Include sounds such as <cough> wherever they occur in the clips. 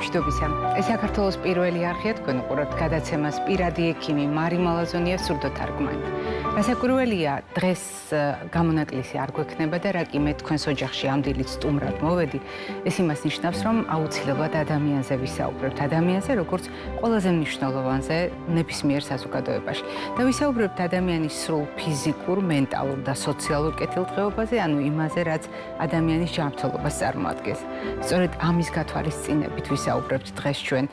მშვიდობისა. ეს საქართველოს პირველი არხია თქვენ უყურებთ გადაცემას პირადი ექიმი მარი მალაზონია სურდოთარგმანი. რასაკვირველია, დღეს გამონაკლისი არ გვექნება და რა კი მე თქვენს ოჯახში ამდილი სტუმრად მოვედი, ეს იმას ნიშნავს, რომ აუცილებლად ადამიანზე ვისაუბრებთ, ადამიანზე, როგორც ყველაზე მნიშვნელოვანზე ნებისმიერ საზოგადოებაში. და ვისაუბრებთ ადამიანის სრულ ფიზიკურ, მენტალურ და სოციალურ კეთილდღეობაზე, ანუ იმაზე, რაც ადამიანის ჯანმრთელობას წარმოადგენს. სწორედ ამის გათვალისწინებით ვისაუბრებთ დღეს ჩვენ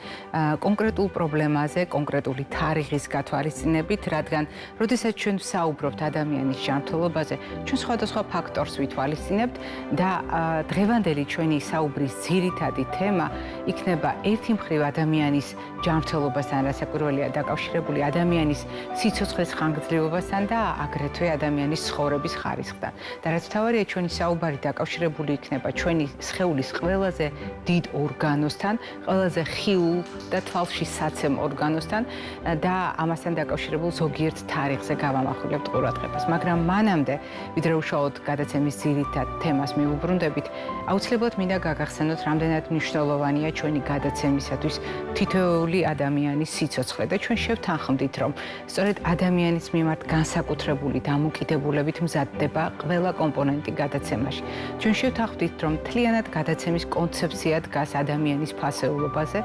კონკრეტულ პრობლემაზე, კონკრეტული თარიღის გათვალისწინებით, რადგან როდესაც ჩვენ ვსაუბრობთ ადამიანის ჯანმრთელობაზე, ჩვენ სხვადასხვა ფაქტორს ვითვალისწინებთ და დღევანდელი ჩვენი საუბრის ძირითადი თემა იქნება ერთი მხრივ ადამიანის ჯანმრთელობასთან, რასაკვირველია დაკავშირებული ადამიანის სიცოცხლის ხანგრძლივობასთან და აგრეთვე ადამიანის ცხოვრების ხარისხთან. და რაც თავარია ჩვენი საუბარი დაკავშირებული იქნება ჩვენი სხეულის ყველაზე დიდ ორგანოსთან, ყველაზე ხილულ და თვალში საცემ ორგანოსთან და ამასთან დაკავშირებულ ზოგიერთ თარიღზე გავამახვილებთ ყურადღებას. მაგრამ მანამდე, ვიდრე უშუალოდ გადაცემის ძირითად თემას მიუბრუნდებით, აუცილებლად მინდა გაგახსენოთ, რამდენად მნიშვნელოვანია ჩვენი გადაცემისათვის თითოეული ადამიანის სიცოცხლე და ჩვენ შევთანხმდით, რომ სწორედ ადამიანის მიმართ განსაკუთრებული დამოკიდებულებით მზადდება ყველა კომპონენტი გადაცემაში. ჩვენ შევთანხმდით, რომ თლიანად გადაცემის კონცეფცია დგას ადამიანის ფასეულობაზე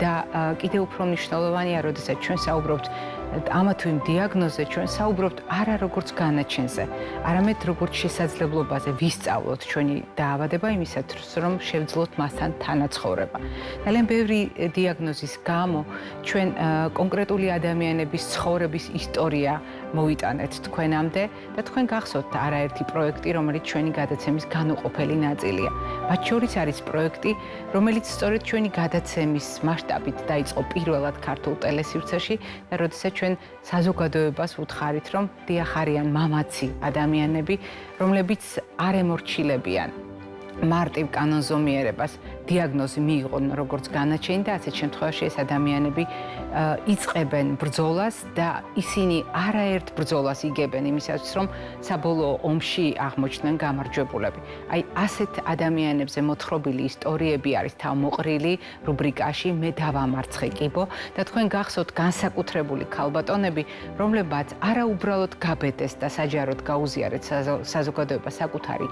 და კიდევ უფრო მნიშვნელოვანია, როდესაც ჩვენ საუბრობთ ამა თუ იმ დიაგნოზზე ჩვენ საუბრობთ არა როგორც განაჩენზე, არამედ როგორც შესაძლებლობაზე ვისწავლოთ ჩვენი დაავადება იმისათვის, რომ შევძლოთ მასთან თანაცხოვრება. ძალიან ბევრი დიაგნოზის გამო ჩვენ კონკრეტული ადამიანების ცხოვრების ისტორია მოვიტანეთ თქვენამდე და თქვენ გახსოვთ არაერთი პროექტი, რომელიც ჩვენი გადაცემის განუყოფელი ნაწილია. მათ შორის არის პროექტი, რომელიც სწორედ ჩვენი გადაცემის მასშტაბით დაიწყო პირველად ქართულ ტელესივრცეში და როდესაც ჩვენ საზოგადოებას უთხარით, რომ დიახარიან მამაცი ადამიანები, რომლებიც არ ემორჩილებიან მარტივ კანონზომიერებას დიაგნოზი მიიღონ როგორც განაჩენი და ასეთ შემთხვევაში ეს ადამიანები იწებენ ბრძოლას და ისინი არაერთ ბრძოლას იგებენ იმისათვის რომ საბოლოო ომში აღმოჩნდნენ გამარჯვებულები. აი ასეთ ადამიანებზე მოთხრობილი ისტორიები არის თავმოყრილი რუბრიკაში მე დავამარცხე კიბო და თქვენ გახსოვთ განსაკუთრებული ქალბატონები რომლებაც არაუბრალოდ გაბედეს და საჯაროდ გაუზიარეთ საზოგადოებას საკუთარი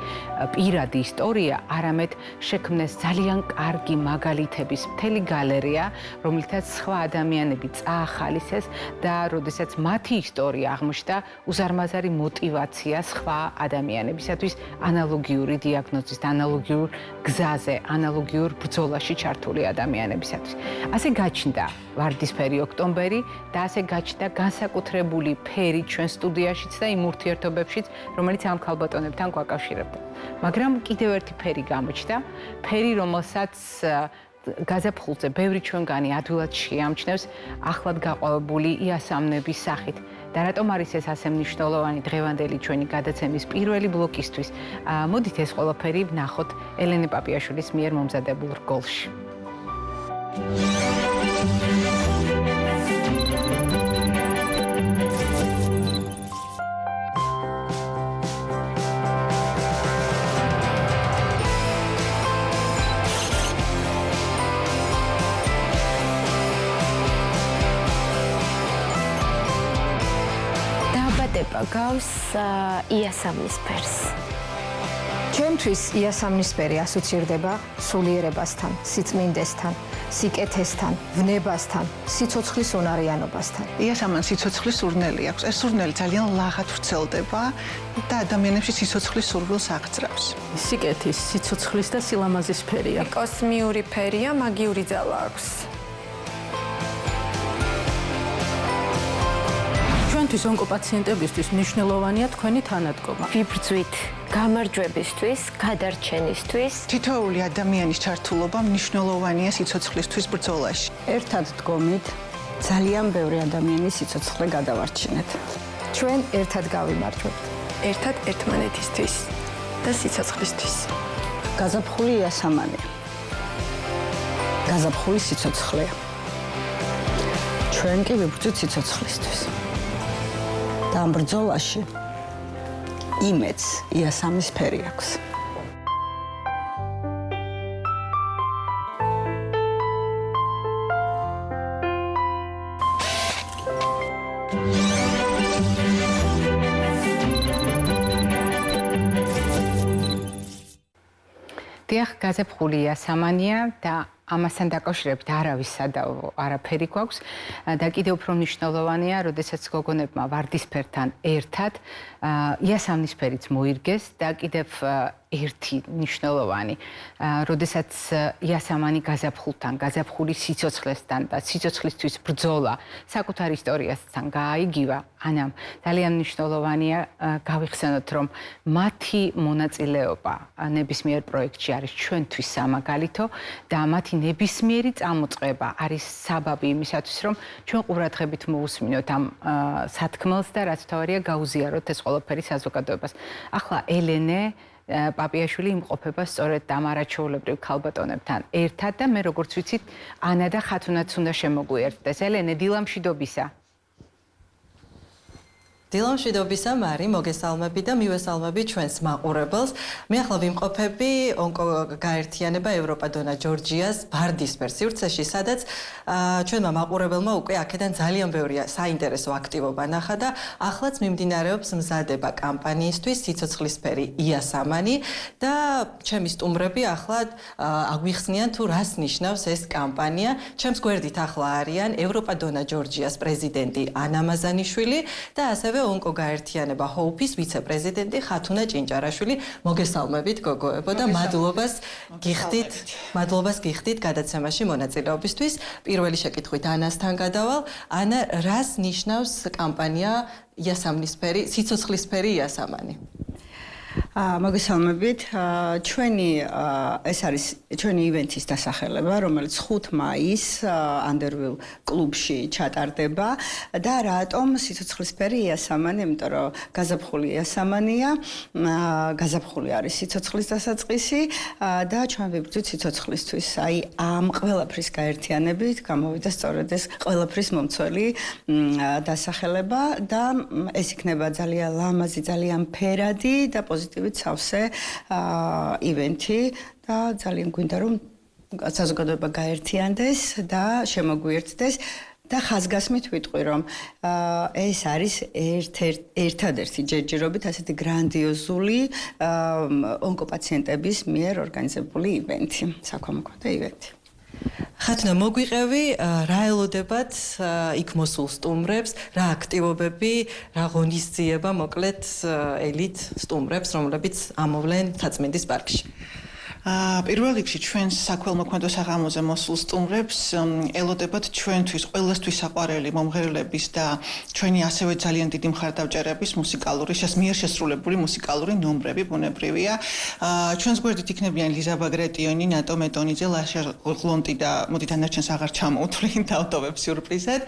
პირადი ისტორია არამედ შექმნეს ძალიან კარგი მაგალითების მთელი გალერეა, რომლითაც სხვა ადამიანები წაახალისეს და როდესაც მათი ისტორია აღმოჩნდა, უზარმაზარი мотиваცია სხვა ადამიანებისათვის ანალოგიური დიაგნოზის, ანალოგიურ გზაზე, ანალოგიურ ბრძოლაში ჩართული ადამიანებისათვის. ასე გაჩნდა ვარდისფერი ოქტომბერი და ასე გაჩნდა განსაკუთრებული ფერი ჩვენ სტუდიაშიც და იმ ურთიერთობებშიც, რომელიც ამ ქალბატონებთან გვაკავშირებდა. მაგრამ კიდევ ერთი ფერი გამოჩნდა, ფერი რომელსაც გაზაფხულზე ბევრი ჩვენგანი ადვილად შეამჩნევს ახლად გაყვავებული იასამნების სახით. და რატომ არის ეს ასე მნიშვნელოვანი დღევანდელი ჩვენი გადაცემის პირველი ბლოკისთვის? მოდით ეს ყველაფერი ვნახოთ ელენე პაპიაშვილის მიერ მომზადებულ რგოლში. გავს იასამნისფერს. ჩემთვის იასამნისფერი ასოცირდება სულიერებასთან, სიწმინდესთან, სიკეთესთან, ვნებასთან, სიცოცხლის უნარიანობასთან. იასამან სიცოცხლის სურნელი აქვს. ეს სურნელი ძალიან ლაღად ვრცელდება და ადამიანებში სიცოცხლის სურვილს აღწრავს. სიკეთის, სიცოცხლის და სილამაზის ფერია. კოსმიური ფერია, მაგიური ძალა აქვს. ჩვენთვის ონკოპაციენტებისთვის მნიშვნელოვანია თქვენი თანადგომა. ვიბრძვით გამარჯვებისთვის, გადარჩენისთვის. თითოეული ადამიანის ჩართულობა მნიშვნელოვანია სიცოცხლისთვის ბრძოლაში. ერთად დგომით ძალიან ბევრი ადამიანის სიცოცხლე გადავარჩინეთ. ჩვენ ერთად გავიმარჯვებთ. ერთად ერთმანეთისთვის და სიცოცხლისთვის. გაზაფხული იასამანია. გაზაფხული სიცოცხლეა. ჩვენ კი ვიბრძვით სიცოცხლისთვის. და ამ ბრძოლაში იმედს იასამის ფერი აქვს. დიახ, გაზაფხულია სამანია და ამასთან დაკავშირებით არავის სადავო არაფერი გვაქვს. და კიდევ უფრო მნიშვნელოვანია, როდესაც გოგონებმა ვარდისფერთან ერთად იასამნისფერიც მოირგეს და კიდევ ერთი ნიშნულოვანი, როდესაც იასამანი გაზაფხულთან, გაზაფხულის სიცოცხლესთან და სიცოცხლისთვის ბრძოლა საკუთარ ისტორიასთან გააიგივა, ანამ ძალიან ნიშნულოვანია გავიხსენოთ, რომ მათი მონაწილეობა ნებისმიერ პროექტში არის ჩვენთვის სამაგალითო და მათი ნებისმიერი წამოწყება არის საბაბი იმისათვის, რომ ჩვენ ყურადღებით მოусმინოთ ამ სათქმელს და რაც თავარია გაუზიაროთ ეს ყველაფერი საზოგადოებას. ახლა ელენე პაპიაშვილი იმყოფება სწორედ ამ არაჩვეულებრივ ქალბატონებთან. ერთად და მე როგორც ვიცით ანა და ხათუნაც უნდა შემოგვიერთდეს. ელენე დილამშვიდობისა დილამშვიდობისა მარი მოგესალმები და მივესალმები ჩვენს მაყურებელს. მე ახლა ვიმყოფები ონკო გაერთიანება ევროპა დონა ჯორჯიას ბარდისფერ სივრცეში, სადაც ჩვენმა მაყურებელმა უკვე აქედან ძალიან ბევრი საინტერესო აქტივობა ნახა და ახლაც მიმდინარეობს მზადება კამპანიისთვის სიცოცხლისფერი იასამანი და ჩემი სტუმრები ახლა აგვიხსნიან თუ რას ნიშნავს ეს კამპანია. ჩემს გვერდით ახლა არიან ევროპა დონა ჯორჯიას პრეზიდენტი ანა მაზანიშვილი და ასევე ონკო გაერთიანება ჰოუფის ვიცე-პრეზიდენტი ხათუნა ჭინჭარაშვილი მოგესალმებით გოგოებო და მადლობას გიხდით მადლობას გიხდით გადაცემაში მონაწილეობისთვის. პირველი შეკითხვით ანასთან გადავალ. ანა რას ნიშნავს კამპანია იასამნისფერი სიცოცხლისფერი იასამანი მოგესალმებით. ჩვენი ეს არის ჩვენი ივენთის დასახელება, რომელიც 5 მაისს Underview კლუბში ჩატარდება და რატომ სიცოცხლისფერი იასამანი, იმიტომ რომ გაზაფხული იასამანია, გაზაფხული არის სიცოცხლის დასაწყისი და ჩვენ ვიბრძვით სიცოცხლისთვის. აი ამ ყველაფრის გაერთიანებით გამოვიდა სწორედ ეს ყველაფრის მომცველი დასახელება და ეს იქნება ძალიან ლამაზი, ძალიან ფერადი და პოზიტივი ვიყავით სავსე ივენთი და ძალიან გვინდა რომ საზოგადოება გაერთიანდეს და შემოგვიერთდეს და ხაზგასმით ვიტყვი რომ ეს არის ერთ-ერთი ჯერჯერობით ასეთი გრანდიოზული ონკოპაციენტების მიერ ორგანიზებული ივენთი, საქველმოქმედო ივენთი. ხათნა მოგვიყევი რა ელოდებათ იქ მოსულ სტუმრებს, რა აქტივობები, რა ღონისძიება მოკლედ ელით სტუმრებს, რომლებიც ამოვლენ თაცმინდის პარკში. პირველ რიგში ჩვენს საქველმოქმედო საღამოზე მოსულ სტუმრებს ელოდებათ ჩვენთვის ყველასთვის საყვარელი მომღერლების და ჩვენი ასევე ძალიან დიდი მხარდაჭერების მუსიკალური მიერ შესრულებული მუსიკალური ნომრები ბუნებრივია. ჩვენს გვერდით იქნებიან ლიზა ბაგრატიონი, ნატო მეტონიძე, ლაშა გლონტი და მოდით ანარჩენს აღარ ჩამოვთვლი დავტოვებ სიურპრიზად.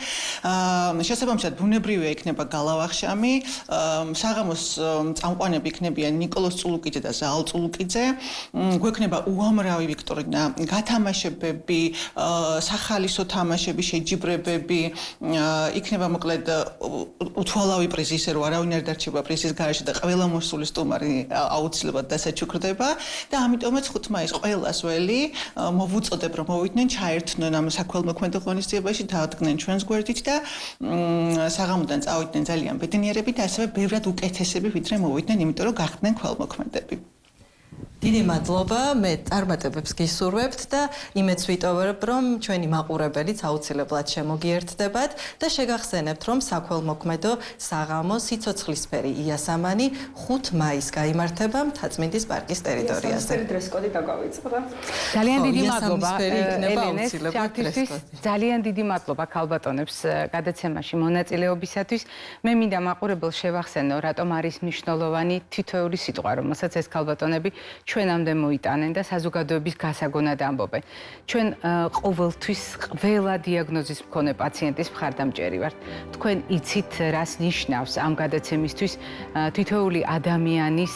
შესაბამისად ბუნებრივია იქნება გალავახშამი, საღამოს წამყვანები იქნებიან ნიკოლოზ წულუკიძე და ზაალ წულუკიძე. გვექნება იქნება უამრავი ვიქტორინა, გათამაშებები, სახალისო თამაშები, შეჯიბრებები, იქნება მოკლედ უთვალავი პრიზი, ისე რომ არავინ არ დარჩება პრიზის გარეშე და ყველა მოსული სტუმარი აუცილებლად დასაჩუქრდება და ამიტომაც 5 მაისს ყველას ველი მოვუწოდებ რომ მოვიდნენ ჩაერთნონ ამ საქველმოქმედო ღონისძიებაში დაადგნენ ჩვენს გვერდით და საღამოდან წავიდნენ ძალიან ბედნიერები და ასევე ბევრად უკეთესები ვიდრე მოვიდნენ, იმიტომ რომ გახდნენ ქველმოქმედები. დიდი მადლობა მე წარმატებებს გისურვებთ და იმეც ვიტოვებ რომ ჩვენი მაყურებელიც აუცილებლად შემოგიერთდებათ და შეგახსენებთ რომ საქველმოქმედო საღამო სიცოცხლისფერი იასამანი 5 მაისს გამართება მთაწმინდის პარკის ტერიტორიაზე. დრესკოდი დაგვაიწყდა. ძალიან დიდი მადლობა ელენეს ძალიან დიდი მადლობა ქალბატონებს გადაცემაში მონაწილეობისათვის. მე მინდა მაყურებელს შევახსენო რატომ არის მნიშვნელოვანი თითოეული სიტყვა რომელსაც ეს ქალბატონები ჩვენამდე მოიტანენ და საზოგადოების გასაგონად ამბობენ. ჩვენ ყოველთვის ყველა დიაგნოზის მქონე პაციენტის მხარდამჭერი ვართ. თქვენ იცით რას ნიშნავს ამ გადაცემისთვის თითოეული ადამიანის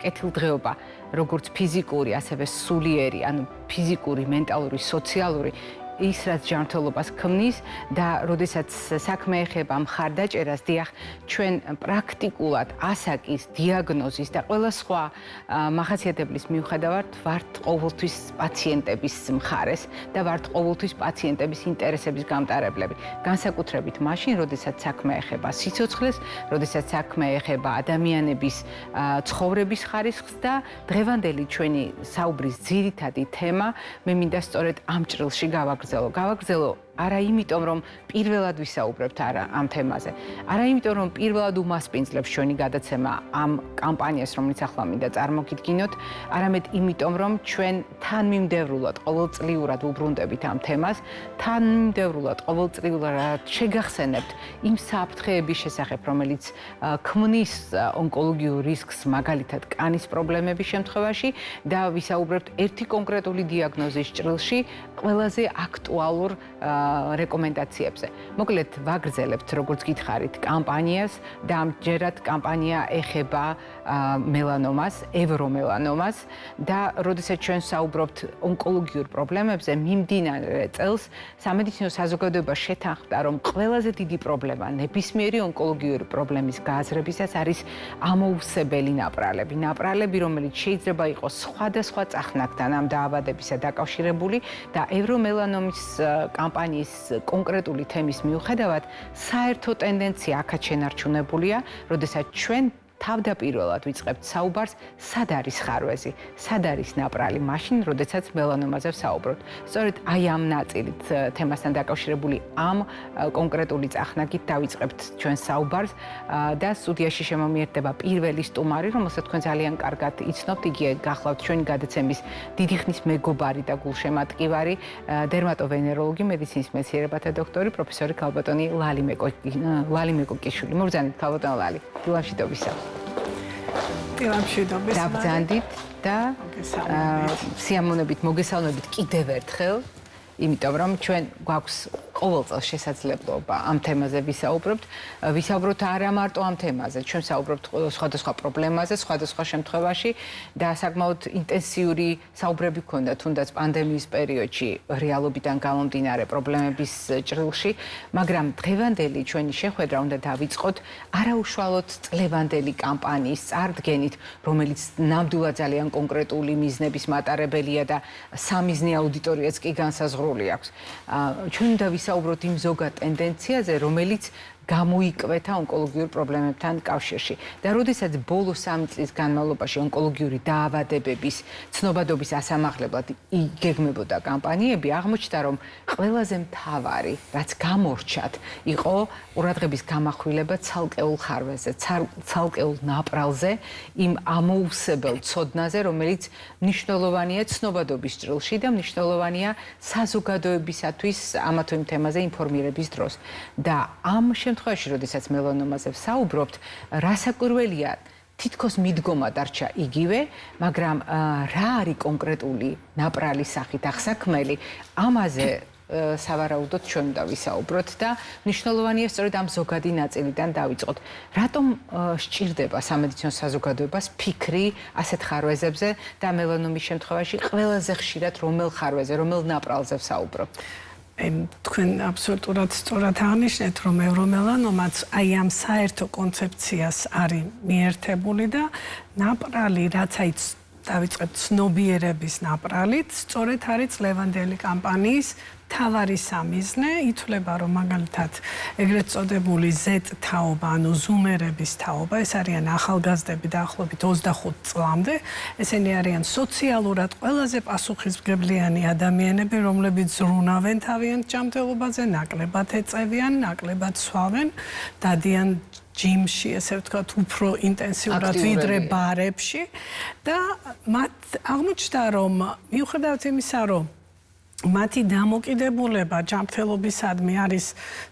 კეთილდღეობა, როგორც ფიზიკური, ასევე სულიერი, ანუ ფიზიკური, მენტალური, სოციალური ის რაც ჯანმრთელობას ქმნის და როდესაც საქმე ეხება მხარდაჭერას, დიახ, ჩვენ პრაქტიკულად ასაკის, დიაგნოზის და ყველა სხვა მახასიათებლის მიუხედავად ვართ ყოველთვის პაციენტების მხარეს და ვართ ყოველთვის პაციენტების ინტერესების გამტარებლები. განსაკუთრებით მაშინ, როდესაც საქმე ეხება სიცოცხლეს, როდესაც საქმე ეხება ადამიანების ცხოვრების ხარისხს და დღევანდელი ჩვენი საუბრის ძირითადი თემა მე მინდა სწორედ ამ ჭრილში Marcelo Cavaco Zelo. არა იმიტომ რომ პირველად ვისაუბრებთ არა ამ თემაზე. არა იმიტომ რომ პირველად უმასპინძლებს ჩვენი გადაცემა ამ კამპანიას რომელიც ახლა მინდა წარმოგიდგინოთ, არამედ იმიტომ რომ ჩვენ თანმიმდევრულად ყოველწლიურად უბრუნდებით ამ თემას, თანმიმდევრულად ყოველწლიურად შეგახსენებთ იმ საფრთხეების შესახებ, რომელიც ქმნის ონკოლოგიურ რისკს, მაგალითად კანის პრობლემების შემთხვევაში და ვისაუბრებთ ერთი კონკრეტული დიაგნოზის ჭრილში ყველაზე აქტუალურ რეკომენდაციებზე. მოკლედ ვაგრძელებთ როგორც გითხარით კამპანიას და ამჯერად კამპანია ეხება მელანომას, ევრომელანომას და როდესაც ჩვენ საუბრობთ ონკოლოგიურ პრობლემებზე, მიმდინარე წელს სამედიცინო საზოგადოება შეთანხმდა, რომ ყველაზე დიდი პრობლემა ნებისმიერი ონკოლოგიური პრობლემის გააზრებისას არის ამოუსებელი ნაპრალები. ნაპრალები, რომელიც შეიძლება იყოს სხვადასხვა წახნაგთან ამ დაავადებისა დაკავშირებული და ევრომელანომის კამპანიის კონკრეტული თემის მიუხედავად საერთო ტენდენცია აქაც შენარჩუნებულია, როდესაც ჩვენ თავდაპირველად ვიწყებთ საუბარს, სად არის ხარვეზი, სად არის ნაპრალი, მაშინ, როდესაც მელანომაზე ვსაუბრობთ. სწორედ აი ამ ნაწილით თემასთან დაკავშირებული ამ კონკრეტული წახნაგით დავიწყებთ ჩვენ საუბარს და სტუდიაში შემომიერდება პირველი სტუმარი, რომელსაც თქვენ ძალიან კარგად იცნობთ, იგი გახლავთ ჩვენი გადაცემის დიდი ხნის მეგობარი და გულშემატკივარი, დერმატოვენეროლოგი, მედიცინის მეცნიერებათა დოქტორი, პროფესორი ქალბატონი ლალი მეკო ლალი მეკოკიშვილი. მოგზავნით ქალბატონ ლალი. დილამშვიდობისა. დაბძანდით და სიამოვნებით მოგესალმებით კიდევ ერთხელ, იმიტომ რომ ჩვენ გვაქვს ყოველ წელს შესაძლებლობა ამ თემაზე ვისაუბროთ. ვისაუბროთ არა მარტო ამ თემაზე, ჩვენ საუბრობთ სხვადასხვა პრობლემაზე, სხვადასხვა შემთხვევაში და საკმაოდ ინტენსიური საუბრები ქონდა თუნდაც პანდემიის პერიოდში რეალობიდან გამომდინარე პრობლემების ჭრილში, მაგრამ დღევანდელი ჩვენი შეხვედრა უნდა დავიწყოთ არაუშუალოდ წლევანდელი კამპანიის წარდგენით, რომელიც ნამდვილად ძალიან კონკრეტული მიზნების მატარებელია და სამიზნე აუდიტორიაც კი განსაზღვრული აქვს. ჩვენ უნდა ვისაუბროთ იმ ზოგად ტენდენციაზე, რომელიც გამოიკვეთა ონკოლოგიურ პრობლემებთან კავშირში. და როდესაც ბოლო 3 წლის განმავლობაში ონკოლოგიური დაავადებების ცნობადობის ასამაღლებლად იგეგმებოდა კამპანიები, აღმოჩნდა, რომ ყველაზე მთავარი, რაც გამორჩათ, იყო ყურადღების გამახვილება ცალკეულ ხარვეზე, ცალკეულ ნაპრალზე, იმ ამოუსებელ ცოდნაზე, რომელიც მნიშვნელოვანია ცნობადობის ჭრილში და მნიშვნელოვანია საზოგადოებისათვის ამა თუ იმ თემაზე ინფორმირების დროს. და ამ შემთხვევაში შემთხვევაში, როდესაც მელანომაზე ვსაუბრობთ, რასაკვირველია, თითქოს მიდგომა დარჩა იგივე, მაგრამ რა არის კონკრეტული ნაპრალის სახით ახსაქმელი, ამაზე სავარაუდოდ ჩვენ უნდა ვისაუბროთ და მნიშვნელოვანია სწორედ ამ ზოგადი ნაწილიდან დავიწყოთ. რატომ სჭირდება სამედიცინო საზოგადოებას ფიქრი ასეთ ხარვეზებზე და მელანომის შემთხვევაში ყველაზე ხშირად რომელ ხარვეზე, რომელ ნაპრალზე ვსაუბრობთ? თქვენ აბსოლუტურად სწორად აღნიშნეთ, რომ ევრომელანომაც აი ამ საერთო კონცეფციას არის მიერთებული და ნაპრალი, რაც აი დავიწყეთ ცნობიერების ნაპრალით, სწორედ არის ლევანდელი კამპანიის თავარი სამიზნე ითვლება რომ მაგალითად ეგრეთ წოდებული Z თაობა ანუ ზუმერების თაობა ეს არიან ახალგაზრდები დაახლოებით 25 წლამდე. ესენი არიან სოციალურად ყველაზე პასუხისმგებლიანი ადამიანები რომლებიც ზრუნავენ თავიანთ ჯანმრთელობაზე ნაკლებად ეწევიან ნაკლებად სვავენ დადიან ჯიმში ესე ვთქვათ უფრო ინტენსიურად ვიდრე ბარებში. და მათ აღმოჩნდა რომ მიუხედავად იმისა რომ მათი დამოკიდებულება ჯანმრთელობისადმი არის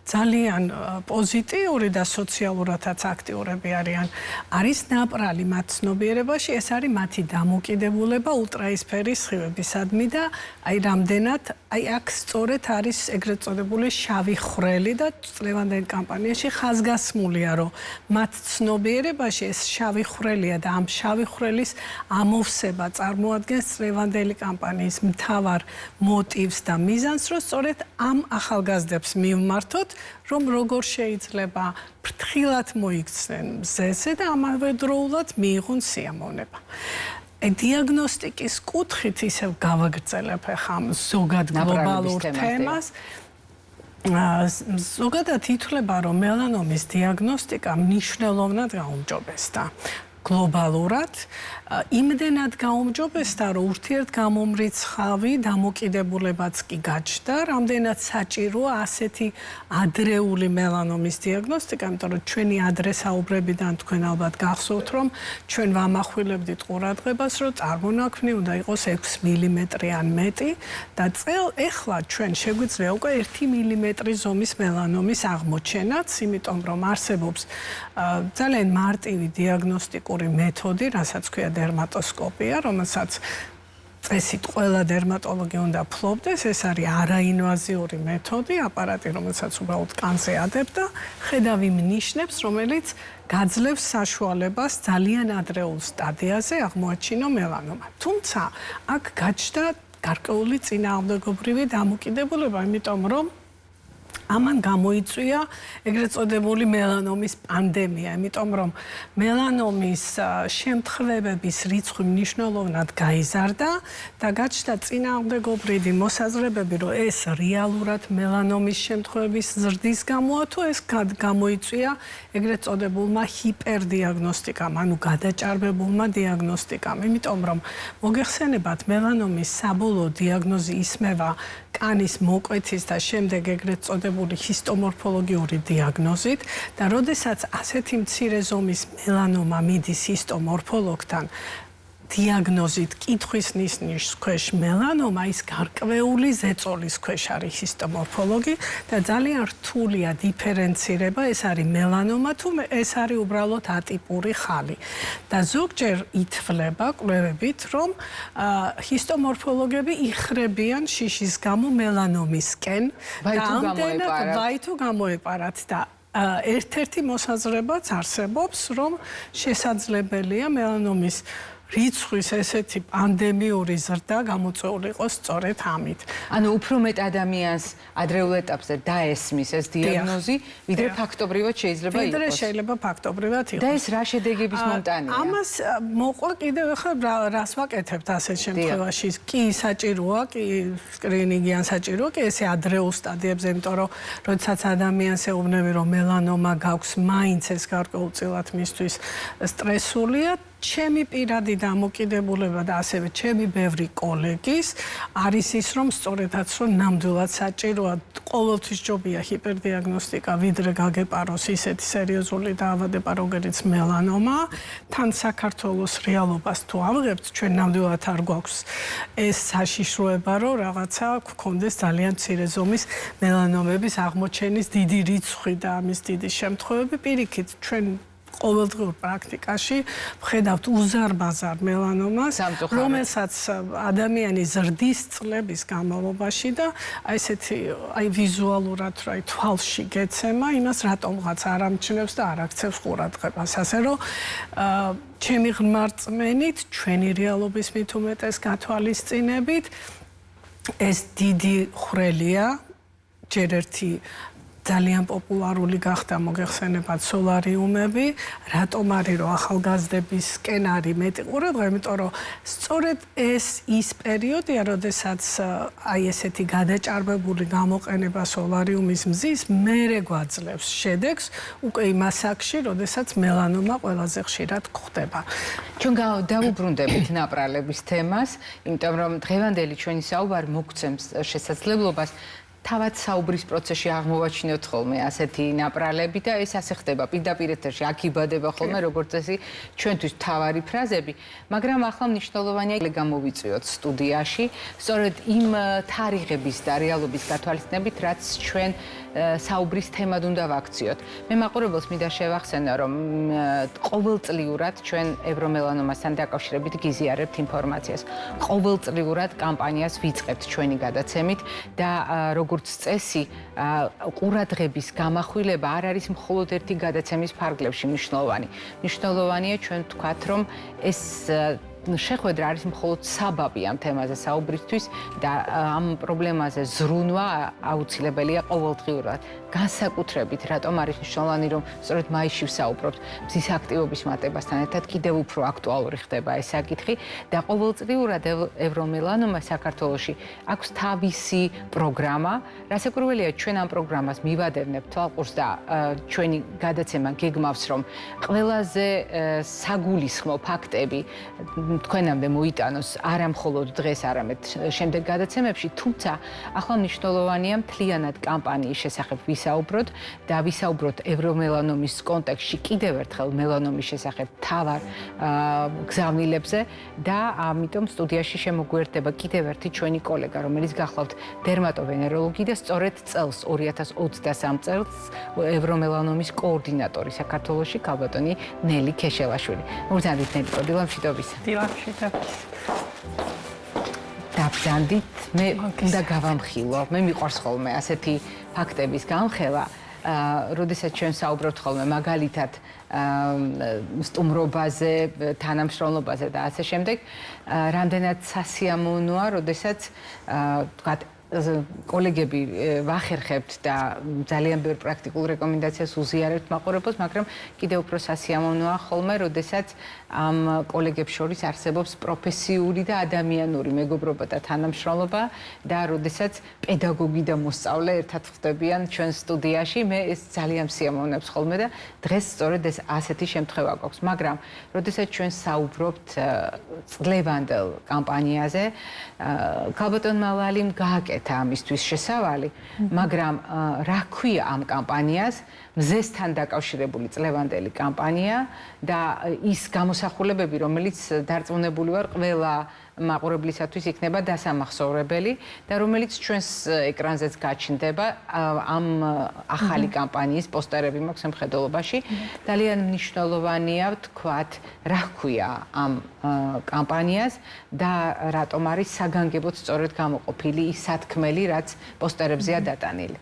ძალიან პოზიტიური და სოციალურადაც აქტიურები არიან. არის ნაპრალი მათ ცნობიერებაში, ეს არის მათი დამოკიდებულება ულტრაისფერის სხივებისადმი და აი რამდენად აი აქ სწორედ არის ეგრეთ წოდებული შავი ხრელი და წლევანდელ კამპანიაში ხაზგასმულია, რომ მათ ცნობიერებაში ეს შავი ხრელია და ამ შავი ხვრელის ამოვსება წარმოადგენს წლევანდელი კამპანიის მთავარ მოტივს მოტივს და მიზანს, რომ სწორედ ამ ახალგაზრდებს მივმართოთ, რომ როგორ შეიძლება ფრთხილად მოიქცნენ მზეზე და ამავე დროულად მიიღონ სიამოვნება. აი დიაგნოსტიკის კუთხით ისევ გავაგრძელებ ახლა ამ ზოგად გლობალურ თემას. ზოგადად ითვლება, რომ მელანომის დიაგნოსტიკა მნიშვნელოვნად გაუმჯობესდა. გლობალურად იმდენად გაუმჯობესდა, რომ ურთიერთგამომრიცხავი დამოკიდებულებაც კი გაჩნდა, რამდენად საჭიროა ასეთი ადრეული მელანომის დიაგნოსტიკა, იმიტომ რომ ჩვენი ადრესაუბრებიდან თქვენ ალბათ გახსოვთ, რომ ჩვენ ვამახვილებდით ყურადღებას, რომ წარმონაქმნი უნდა იყოს 6 მმ ან მეტი და წელ ეხლა ჩვენ შეგვიძლია უკვე 1 მმ ზომის მელანომის აღმოჩენაც, იმიტომ რომ არსებობს ძალიან მარტივი დიაგნოსტიკური მეთოდი, რასაც ქვია დერმატოსკოპია, რომელსაც წესით ყველა დერმატოლოგი უნდა ფლობდეს, ეს არის არაინვაზიური მეთოდი, აპარატი, რომელსაც უბრალოდ კანზე ადებ და ხედავი მნიშვნელებს, რომელიც გაძლევს საშუალებას ძალიან ადრეულ სტადიაზე აღმოაჩინო მელანომა. თუმცა აქ გაჩნდა გარკვეული წინააღმდეგობრივი დამოკიდებულება, იმიტომ რომ ამან გამოიწვია ეგრეთ წოდებული მელანომის პანდემია, იმიტომ რომ მელანომის შემთხვევების რიცხვი მნიშვნელოვნად გაიზარდა და გაჩნდა წინააღმდეგობრივი მოსაზრებები, რომ ეს რეალურად მელანომის შემთხვევების ზრდის გამოა თუ ეს გამოიწვია ეგრეთ წოდებულმა ჰიპერდიაგნოსტიკამ, ანუ გადაჭარბებულმა დიაგნოსტიკამ, იმიტომ რომ მოგეხსენებათ მელანომის საბოლოო დიაგნოზი ისმევა კანის მოკვეთის და შემდეგ ეგრეთ წოდებული ჰისტომორფოლოგიური დიაგნოზით და როდესაც ასეთი მცირე ზომის მელანომა მიდის ჰისტომორფოლოგთან დიაგნოზით კითხვის ნიშნის ქვეშ მელანომა ის გარკვეული ზეწოლის ქვეშ არის ჰისტომორფოლოგი და ძალიან რთულია დიფერენცირება ეს არის მელანომა თუ ეს არის უბრალოდ ატიპური ხალი. და ზოგჯერ ითვლება კვლევებით რომ ჰისტომორფოლოგები იხრებიან შიშის გამო მელანომისკენ. და ამდენად ვაი თუ გამოეპარათ? და ერთ-ერთი მოსაზრებაც არსებობს რომ შესაძლებელია მელანომის რიცხვის ესეთი პანდემიური ზრდა გამოწვეული იყოს სწორედ ამით. ანუ უფრო მეტ ადამიანს ადრეულ ეტაპზე დაესმის ეს დიაგნოზი, ვიდრე ფაქტობრივად შეიძლება იყოს. ვიდრე შეიძლება ფაქტობრივად იყოს. და ეს რა შედეგების მონტანია? ამას მოყვა კიდევ ახლა რას ვაკეთებთ ასეთ შემთხვევაში? კი საჭიროა, კი სკრინინგი ან საჭიროა, კი ესე ადრეულ სტადიებზე, იმიტომ რომ როდესაც ადამიანს ეუბნები რომ მელანომა გაქვს, მაინც ეს გარკვეულწილად მისთვის სტრესულია, ჩემი პირადი დამოკიდებულება და ასევე ჩემი ბევრი კოლეგის არის ის რომ სწორედაც რომ ნამდვილად საჭიროა ყოველთვის ჯობია ჰიპერდიაგნოსტიკა ვიდრე გაგეპაროს ისეთი სერიოზული დაავადება როგორიც მელანომა თან საქართველოს რეალობას თუ ავიღებთ ჩვენ ნამდვილად არ გვაქვს ეს საშიშროება რომ რაღაცა გქონდეს ძალიან მცირე ზომის მელანომების აღმოჩენის დიდი რიცხვი და ამის დიდი შემთხვევები. პირიქით ჩვენ ყოველდღიურ პრაქტიკაში ვხედავთ უზარ-ბაზარ მელანომას, რომელსაც ადამიანი ზრდის წლების განმავლობაში და აი ესეთი აი ვიზუალურად რა თვალში გეცემა, იმას რატომღაც არ ამჩნევს და არ აქცევს ყურადღებას. ასე რომ ჩემი ღმერთმენით, ჩვენი რეალობის მით უმეტეს გათვალისწინებით ეს დიდი ხრელია ჯერ ერთი ძალიან პოპულარული გახდა მოგეხსენებათ სოლარიუმები, რატომ არის რომ ახალგაზრდების სკენარი მეტი ყურადღება, იმიტომ რომ სწორედ ეს ის პერიოდია, როდესაც აი ესეთი გადაჭარბებული გამოყენება სოლარიუმის მზის მეરે გვაძლევს შედეგს უკვე იმ ასაკში, როდესაც მელანომა ყველაზე ხშირად გვხდება. ჩვენ დავუბრუნდებით ნაპრალების თემას, იმიტომ რომ დღევანდელი ჩვენი საუბარი მოგცემს შესაძლებლობას თავად საუბრის პროცესში აღმოვაჩინოთ ხოლმე ასეთი ნაპრალები და ეს ასე ხდება. პირდაპირ ეთერში აქ იბადება ხოლმე როგორც წესი ჩვენთვის თავარი ფრაზები. მაგრამ ახლა მნიშვნელოვანია გამოვიწვიოთ სტუდიაში. სწორედ იმ თარიღების და რეალობის გათვალისწინებით რაც ჩვენ საუბრის თემად უნდა ვაქციოთ. მე მაყურებელს მინდა შევახსენო, რომ ყოველწლიურად ჩვენ ევრომელანომასთან დაკავშირებით გიზიარებთ ინფორმაციას. ყოველწლიურად კამპანიას ვიწყებთ ჩვენი გადაცემით და როგორც წესი, ყურადღების გამახვილება არ არის მხოლოდ ერთი გადაცემის ფარგლებში მნიშვნელოვანი. მნიშვნელოვანია ჩვენ ვთქვათ, რომ ეს შეხვედრა არის მხოლოდ საბაბი ამ თემაზე საუბრისთვის და ამ პრობლემაზე ზრუნვა აუცილებელია ყოველდღიურად. განსაკუთრებით რატომ არის მნიშვნელოვანი რომ სწორედ მაისში ვსაუბრობთ მზის აქტივობის მატებასთან ერთად კიდევ უფრო აქტუალური ხდება ეს საკითხი და ყოველწლიურად ევრომელანომა საქართველოში აქვს თავისი პროგრამა, რასაკვირველია ჩვენ ამ პროგრამას მივადევნებთ თვალყურს და ჩვენი გადაცემა გეგმავს რომ ყველაზე საგულისხმო ფაქტები თქვენამდე მოიტანოს არა მხოლოდ დღეს, არამედ შემდეგ გადაცემებში, თუმცა ახლა მნიშვნელოვანია მთლიანად კამპანიის შესახებ ვისაუბროთ და ვისაუბროთ ევრომელანომის კონტექსში კიდევ ერთხელ მელანომის შესახებ თავარ გზავნილებზე და ამიტომ სტუდიაში შემოგვერდება კიდევ ერთი ჩვენი კოლეგა, რომელიც გახლავთ დერმატოვენეროლოგი და სწორედ წელს 2023 წელს ევრომელანომის კოორდინატორი საქართველოში ქალბატონი ნელი ქეშელაშვილი. მოგზავნით ნელი კოდილამშვიდობის. დილამშვიდობის. დაბძანდით მე უნდა გავამხილო. მე მიყვარს ხოლმე ასეთი ფაქტების გამხელა. აა, როდესაც ჩვენ საუბრობთ ხოლმე მაგალითად სტუმრობაზე, თანამშრომლობაზე და ასე შემდეგ, რამდენად სასიამოვნოა, როდესაც აა, თქვათ კოლეგები ვახერხებთ და ძალიან ბევრ პრაქტიკულ რეკომენდაციას უზიარებთ მაყურებელს, მაგრამ კიდევ უფრო სასიამოვნოა ხოლმე, როდესაც ამ კოლეგებს შორის არსებობს პროფესიული და ადამიანური მეგობრობა და თანამშრომლობა და როდესაც პედაგოგი და მოსწავლე ერთად ხდებიან ჩვენ სტუდიაში, მე ეს ძალიან სიამოვნებს ხოლმე და დღეს სწორედ ეს ასეთი შემთხვევა გვაქვს, მაგრამ როდესაც ჩვენ საუბრობთ წლევანდელ კამპანიაზე, ქალბატონმა ლალიმ გააკეთა ამისთვის შესავალი, მაგრამ რა ქვია ამ კამპანიას? მზესთან დაკავშირებული წლევანდელი კამპანია და ის გამოსახულებები, რომელიც დარწმუნებული ვარ, ყველა მაყურებლისათვის იქნება დასამახსოვრებელი და რომელიც ჩვენს ეკრანზეც გაჩნდება ამ ახალი კამპანიის პოსტერები მაქვს სამხედრობაში. ძალიან მნიშვნელოვანია ვთქვათ, რა ქვია ამ კამპანიას და რატომ არის საგანგებოდ სწორედ გამოყოფილი ის სათქმელი, რაც პოსტერებზეა დატანილი.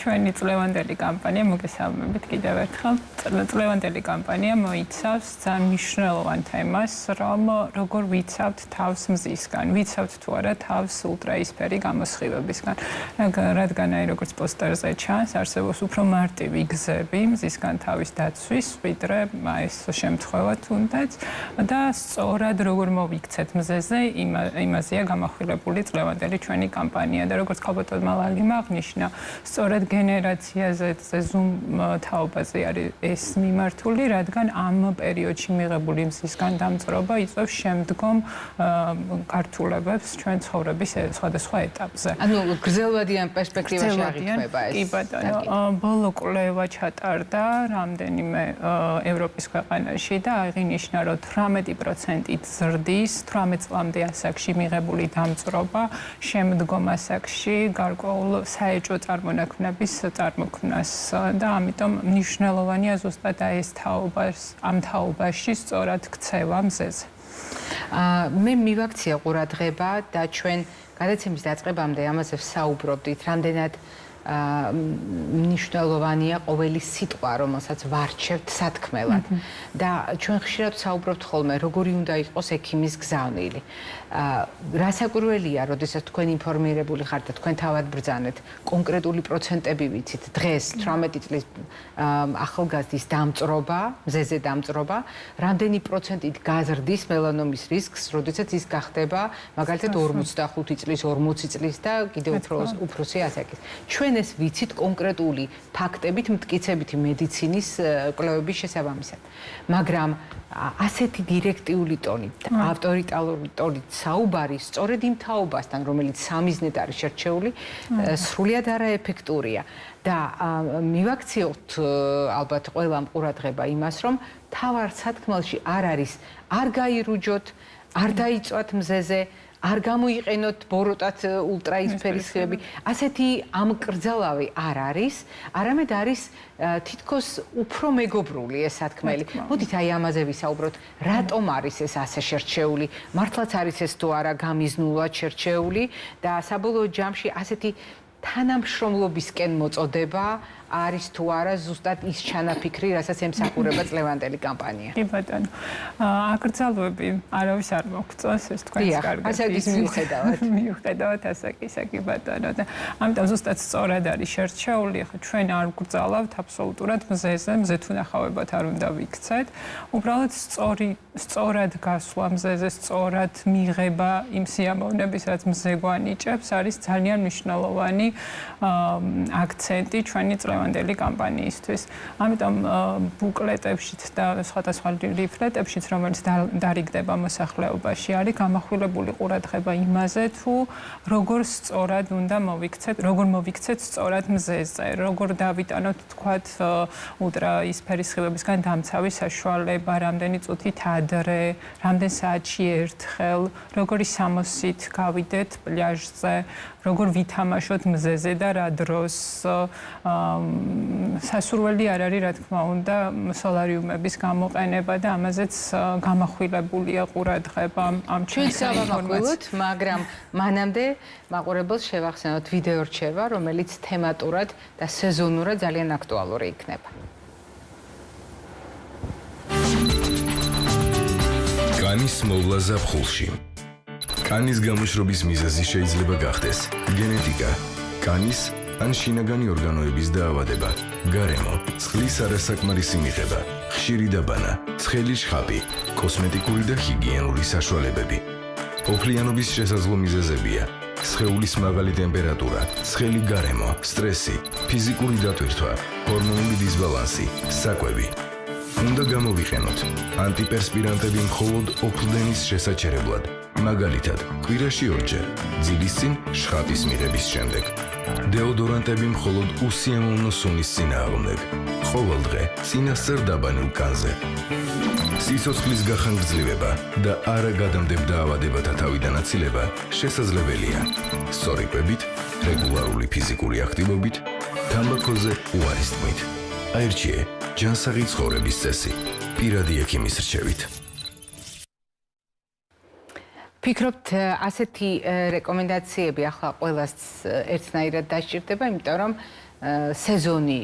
ჩვენი წლევანდელი კამპანია მოგესალმებით კიდევ ერთხელ. წლევანდელი კამპანია მოიცავს ძალიან მნიშვნელოვან თემას, რომ როგორ ვიცავთ თავს მზისგან, ვიცავთ თუ არა თავს ულტრაისფერი გამოსხივებისგან. რადგან აი როგორც პოსტერზე ჩანს, არსებობს უფრო მარტივი გზები მზისგან თავის დაცვის, ვიდრე ეს შემთხვევა თუნდაც და სწორად როგორ მოვიქცეთ მზეზე, იმაზეა გამახვილებული წლევანდელი ჩვენი კამპანია და როგორც ქალბატონმა ლალიმ აღნიშნა, სწორედ გენერაციაზე ზუმ თაობაზე არის ეს მიმართული, რადგან ამ პერიოდში მიღებული მზისგან დამწრობა იწვევს შემდგომ ქართულებებს ჩვენ ცხოვრების სხვადასხვა ეტაპზე. ანუ გრძელვადიან პერსპექტივაში აღიქმება ეს. კი ბატონო, ბოლო კვლევა ჩატარდა რამდენიმე ევროპის ქვეყანაში და აღინიშნა, რომ 18%-ით ზრდის 18 წლამდე ასაკში მიღებული დამწრობა შემდგომ ასაკში გარკვეულ საეჭვო წარმონაქმნებს საქმნების წარმოქმნას და ამიტომ მნიშვნელოვანია ზუსტად ეს თაობას ამ თაობაში სწორად ქცევა მზეზე. აა მე მივაქცია ყურადღება და ჩვენ გადაცემის დაწყებამდე ამაზე ვსაუბრობდით, რამდენად მნიშვნელოვანია ყოველი სიტყვა, რომელსაც ვარჩევთ სათქმელად. და ჩვენ ხშირად საუბრობთ ხოლმე, როგორი უნდა იყოს ექიმის გზავნილი. რასაკვირველია, როდესაც თქვენ ინფორმირებული ხართ და თქვენ თავად ბრძანეთ, კონკრეტული პროცენტები ვიცით. დღეს 18 წლის ახალგაზრდის დამწრობა, მზეზე დამწრობა, რამდენი პროცენტით გაზრდის მელანომის რისკს, როდესაც ის გახდება მაგალითად 45 წლის, 40 წლის და კიდევ უფრო უფროსი ასაკის. ჩვენ ეს ვიცით კონკრეტული ფაქტებით, მტკიცებითი მედიცინის კვლევების შესაბამისად. მაგრამ ასეთი დირექტიული ტონით, ავტორიტარული ტონით საუბარი სწორედ იმ თაობასთან, რომელიც სამიზნედ არის შერჩეული, სრულიად არაეფექტურია. და მივაქციოთ ალბათ ყველამ ყურადღება იმას, რომ თავარ სათქმელში არ არის არ გაირუჯოთ, არ დაიწვათ მზეზე, არ გამოიყენოთ ბოროტად ულტრაისფერის ხეები. ასეთი ამკრძალავი არ არის, არამედ არის თითქოს უფრო მეგობრული ეს სათქმელი. მოდით აი ამაზე ვისაუბროთ, რატომ არის ეს ასე შერჩეული? მართლაც არის ეს თუ არა გამიზნულად შერჩეული და საბოლოო ჯამში ასეთი თანამშრომლობისკენ მოწოდება არის თუ არა ზუსტად ის ჩანაფიქრი, რასაც ემსახურება წლევანდელი კამპანია. კი ბატონო. აკრძალვები არავის არ მოგწონს ეს თქვენს კარგად. ასაკის მიუხედავად. <laughs> მიუხედავად ასაკისა კი ბატონო და ამიტომ ზუსტად სწორად არის შერჩეული, ხო ჩვენ არ გრძალავთ აბსოლუტურად მზეზე, მზე თუ ნახავებად არ უნდა ვიქცეთ. უბრალოდ სწორი სწორად გასვლა მზეზე, სწორად მიღება იმ სიამოვნების, რაც მზე გვანიჭებს, არის ძალიან მნიშვნელოვანი აქცენტი ჩვენი წლევანდელი კამპანიისთვის. ამიტომ ბუკლეტებშიც და სხვადასხვა ლიფლეტებშიც, რომელიც დარიგდება მოსახლეობაში, არის გამახვილებული ყურადღება იმაზე, თუ როგორ სწორად უნდა მოვიქცეთ, როგორ მოვიქცეთ სწორად მზეზე, როგორ დავიტანოთ თქვათ ультра ისფერის ხილებისგან დამცავი საშუალება, რამდენი წუთით ადრე, რამდენ საათში ერთხელ, როგორი სამოსით გავიდეთ პლაჟზე, როგორ ვითამაშოთ მზეზე და რა დროს სასურველი არ არის რა თქმა უნდა სოლარიუმების გამოყენება და ამაზეც გამახვილებულია ყურადღება ამ ჩვენს ინფორმაციით მაგრამ მანამდე მაყურებელს შევახსენოთ ვიდეო რჩევა რომელიც თემატურად და სეზონურად ძალიან აქტუალური იქნება. კანის მოვლა ზაფხულში კანის გამოშრობის მიზეზი შეიძლება გახდეს. გენეტიკა, კანის ან შინაგანი ორგანოების დაავადება, გარემო, წყლის არასაკმარისი მიღება, ხშირი დაბანა, ცხელი შხაპი, კოსმეტიკური და ჰიგიენური საშუალებები. ოფლიანობის შესაძლო მიზეზებია: სხეულის მაღალი ტემპერატურა, ცხელი გარემო, სტრესი, ფიზიკური დატვირთვა, ჰორმონული დისბალანსი, საკვები. უნდა გამოვიყენოთ. ანტიპერსპირანტები მხოლოდ ოფლდენის შესაჩერებლად. მაგალითად, კვირაში ორჯერ, ძილის წინ შხაპის მიღების შემდეგ. დეოდორანტები მხოლოდ უსიამოვნო სუნის წინააღმდეგ. ყოველდღე წინასწარ დაბანილ კანზე. სიცოცხლის გახანგრძლივება და არა გადამდებ დაავადებათა თავიდან აცილება შესაძლებელია. სწორი კვებით, რეგულარული ფიზიკური აქტივობით, თამბაქოზე უარის თმით. აირჩიე ჯანსაღი ცხოვრების წესი. პირადი ექიმის რჩევით. ფიქრობთ ასეთი რეკომენდაციები ახლა ყოველას ერთნაირად დაჭირდება, იმიტომ რომ სეზონი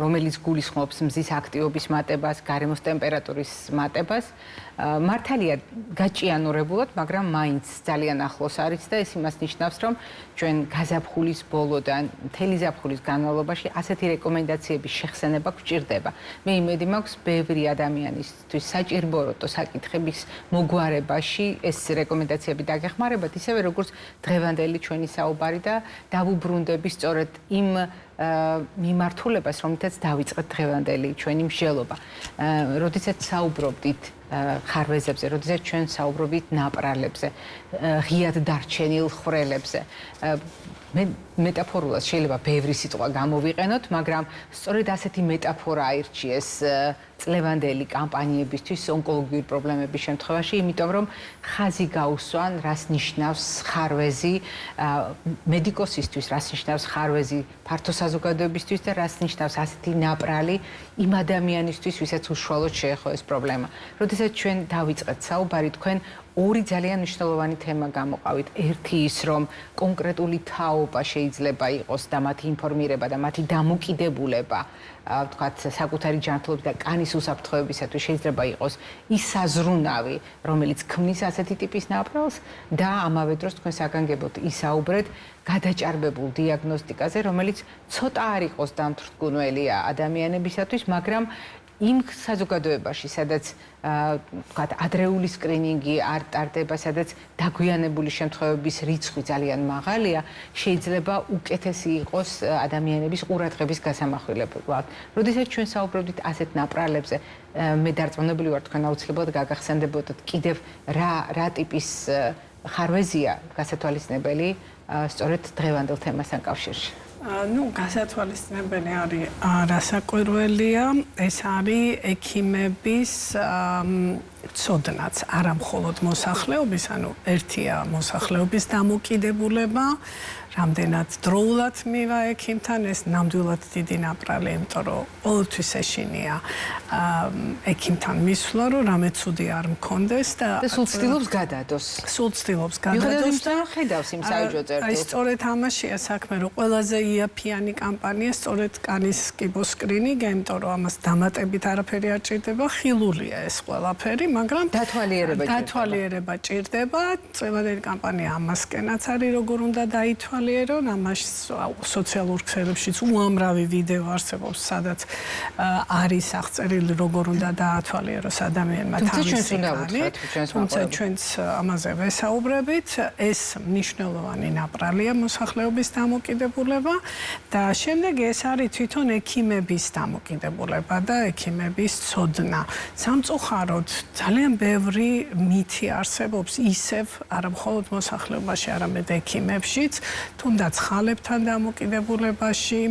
რომელიც გულისხმობს მზის აქტივობის მატებას, გარემოს ტემპერატურის მატებას, მართალია გაჭიანურებულად, მაგრამ მაინც ძალიან ახლოს არის და ეს იმას ნიშნავს, რომ ჩვენ გაზაფხულის ბოლოდან მთელი ზაფხულის განმავლობაში ასეთი რეკომენდაციების შეხსენება გვჭირდება. მე იმედი მაქვს, ბევრი ადამიანისთვის საჭიროა საკითხების მოგვარებაში ეს რეკომენდაციები დაგეხმარებათ, ისევე როგორც დღევანდელი ჩვენი საუბარი და დავუბრუნდები სწორედ იმ მიმართულებას, რომლითაც დავიწყეთ დღევანდელი ჩვენი მსჯელობა. როდესაც საუბრობდით ხარვეზებზე, როდესაც ჩვენ საუბრობთ ნაპრალებზე, ღიად დარჩენილ ხვრელებზე. მე მეტაფორულად შეიძლება ბევრი სიტყვა გამოვიყენოთ, მაგრამ სწორედ ასეთი მეტაფორა აირჩიეს წლევანდელი კამპანიებისთვის ონკოლოგიური პრობლემების შემთხვევაში, იმიტომ რომ ხაზი გაუსვან, რას ნიშნავს ხარვეზი მედიკოსისთვის, რას ნიშნავს ხარვეზი ფართო საზოგადოებისთვის და რას ნიშნავს ასეთი ნაპრალი იმ ადამიანისთვის, ვისაც უშუალოდ შეეხო ეს პრობლემა. როდესაც ჩვენ დავიწყეთ საუბარი თქვენ ორი ძალიან მნიშვნელოვანი თემა გამოყავით. ერთი ის, რომ კონკრეტული თაობა შეიძლება იყოს და მათი ინფორმირება და მათი დამოკიდებულება, ვთქვათ, საკუთარი ჯანმრთელობის და კანის უსაფრთხოებისათვის შეიძლება იყოს ის საზრუნავი, რომელიც ქმნის ასეთი ტიპის ნაპრალს და ამავე დროს თქვენ საგანგებოდ ისაუბრეთ გადაჭარბებულ დიაგნოსტიკაზე, რომელიც ცოტა არ იყოს დამთრგუნველი ადამიანებისათვის, მაგრამ იმ საზოგადოებაში, სადაც ვთქვათ, ადრეული სკრინინგი არ ტარდება, სადაც დაგვიანებული შემთხვევების რიცხვი ძალიან მაღალია, შეიძლება უკეთესი იყოს ადამიანების ყურადღების გასამახვილებლად. როდესაც ჩვენ საუბრობთ ასეთ ნაპრალებზე, მე დარწმუნებული ვარ, თქვენ აუცილებლად გაგახსენდებოდეთ კიდევ რა რა ტიპის ხარვეზია გასათვალისწინებელი სწორედ დღევანდელ თემასთან კავშირში. Ну გასათვალისწინებელი არის რასაკვირველია ეს არის ექიმების ცოდნაც არა მხოლოდ მოსახლეობის ანუ ერთია მოსახლეობის დამოკიდებულება რამდენად დროულად მივა ექიმთან ეს ნამდვილად დიდი ნაპრალი, იმიტომ რომ ყოველთვის ეშინია ექიმთან მისვლა, რომ რამე ცუდი არ მქონდეს და სულ ცდილობს გადადოს. სულ ცდილობს გადადოს და ხედავს იმ საერთო წერტილს. აი სწორედ ამაშია საქმე, რომ ყველაზე იაფიანი კამპანია სწორედ კანის კიბოსკრინი, იმიტომ რომ ამას დამატებით არაფერი არ ჭირდება, ხილულია ეს ყველაფერი, მაგრამ დათვალიერება ჭირდება. დათვალიერება ჭირდება. წევადელი კამპანია ამასკენაც არის, როგორ უნდა დაითვალიერონ, ამას სოციალურ ქსელებშიც უამრავი ვიდეო არსებობს, სადაც არის აღწერილი, როგორ უნდა დაათვალიეროს ადამიანმა თავისი კანი. თუმცა ჩვენც ამაზე ვესაუბრებით, ეს მნიშვნელოვანი ნაპრალია მოსახლეობის დამოკიდებულება და შემდეგ ეს არის თვითონ ექიმების დამოკიდებულება და ექიმების ცოდნა. სამწუხაროდ ძალიან ბევრი მითი არსებობს ისევ არა მხოლოდ მოსახლეობაში, არამედ ექიმებშიც, თუნდაც ხალებთან დამოკიდებულებაში.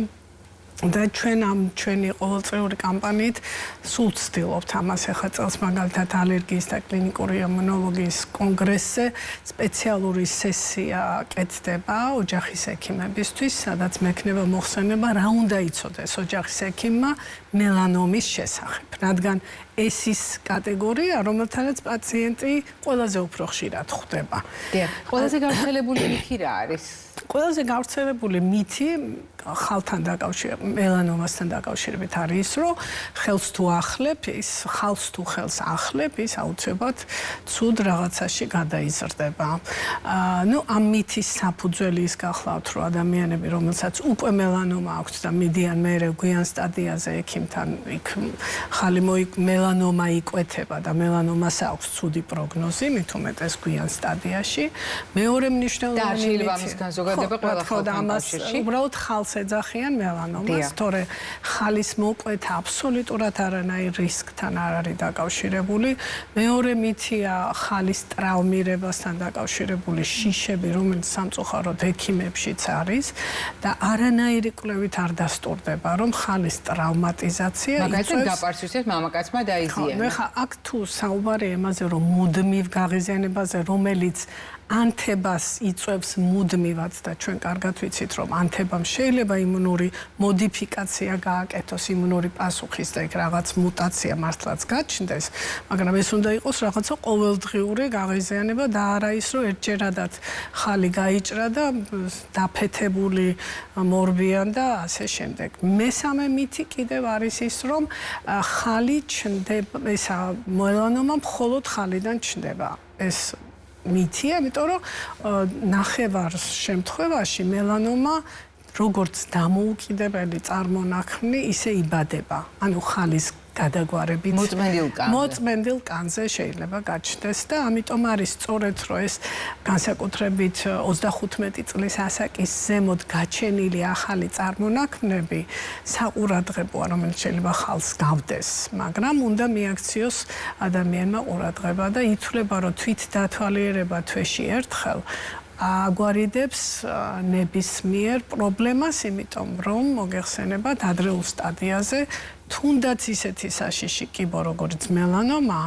და ჩვენ ამ ჩვენი ყოველწლიური კამპანიით სულ ვცდილობთ ამას ახლა წელს მაგალითად ალერგიის და კლინიკური იმუნოლოგიის კონგრესზე სპეციალური სესია კეთდება ოჯახის ექიმებისთვის, სადაც მექნება მოხსენება რა უნდა იცოდეს ოჯახის ექიმმა მელანომის შესახებ, რადგან ეს ის კატეგორია, რომელთანაც პაციენტი ყველაზე უფრო ხშირად ხვდება. დიახ, ყველაზე გავრცელებული მითი რა არის? ყველაზე გავრცელებული მითი ხალთან დაკავშირებით, მელანომასთან დაკავშირებით არის ის, რომ ხელს თუ ახლებ, ის ხალს თუ ხელს ახლებ, ის აუცილებლად ცუდ რაღაცაში გადაიზრდება. აა, ნუ ამ მითის საფუძველი ის გახლავთ, რომ ადამიანები, რომელსაც უკვე მელანომა აქვს და მიდიან მეორე გვიან სტადიაზე ექიმთან, იქ ხალი მელანომა იკვეთება და მელანომას აქვს ცუდი პროგნოზი, მით უმეტეს გვიან სტადიაში. მეორე მნიშვნელოვანი და შეიძლება ამისგან ზოგადება ყველა კავშირში. უბრალოდ ხალს ეძახიან მელანომას, თორე ხალის მოკვეთა აბსოლუტურად არანაირ რისკთან არ არის დაკავშირებული. მეორე მითია ხალის ტრავმირებასთან დაკავშირებული შიშები, რომელიც სამწუხაროდ ექიმებშიც არის და არანაირი კვლევით არ დასტურდება, რომ ხალის ტრავმატიზაცია იწვევს მაგალითად დაპარცვისეთ მამაკაცმა დაიზიანა. ხო, ხა აქ თუ საუბარი იმაზე, რომ მუდმივ გაღიზიანებაზე, რომელიც ანთებას იწევს მუდმივად და ჩვენ კარგად ვიცით რომ ანთებამ შეიძლება იმუნური მოდიფიკაცია გააკეთოს იმუნური პასუხის და იქ რაღაც მუტაცია მართლაც გაჩნდეს მაგრამ ეს უნდა იყოს რაღაცა ყოველდღიური გაღიზიანება და არა ის რომ ერთჯერადად ხალი გაიჭრა და დაფეთებული მორბიან და ასე შემდეგ. მესამე მითი კიდევ არის ის რომ ხალი ჩნდება ესა მელანომა მხოლოდ ხალიდან ჩნდება ეს მითია, იმიტომ რომ ნახევარ შემთხვევაში მელანომა როგორც დამოუკიდებელი წარმონაქმნი ისე იბადება. ანუ ხალის გადაგვარებით მოწმენდილ კანზე. მოწმენდილ კანზე შეიძლება გაჩნდეს და ამიტომ არის სწორედ რომ ეს განსაკუთრებით 35 წლის ასაკის ზემოთ გაჩენილი ახალი წარმონაქმნები საყურადღებოა რომელიც შეიძლება ხალხს გავდეს. მაგრამ უნდა მიაქციოს ადამიანმა ყურადღება და ითვლება რომ თვით დათვალიერება თვეში ერთხელ აგვარიდებს ნებისმიერ პრობლემას, იმიტომ რომ მოგეხსენებათ ადრეულ სტადიაზე თუნდაც ისეთი საშიში კიბო როგორც მელანომა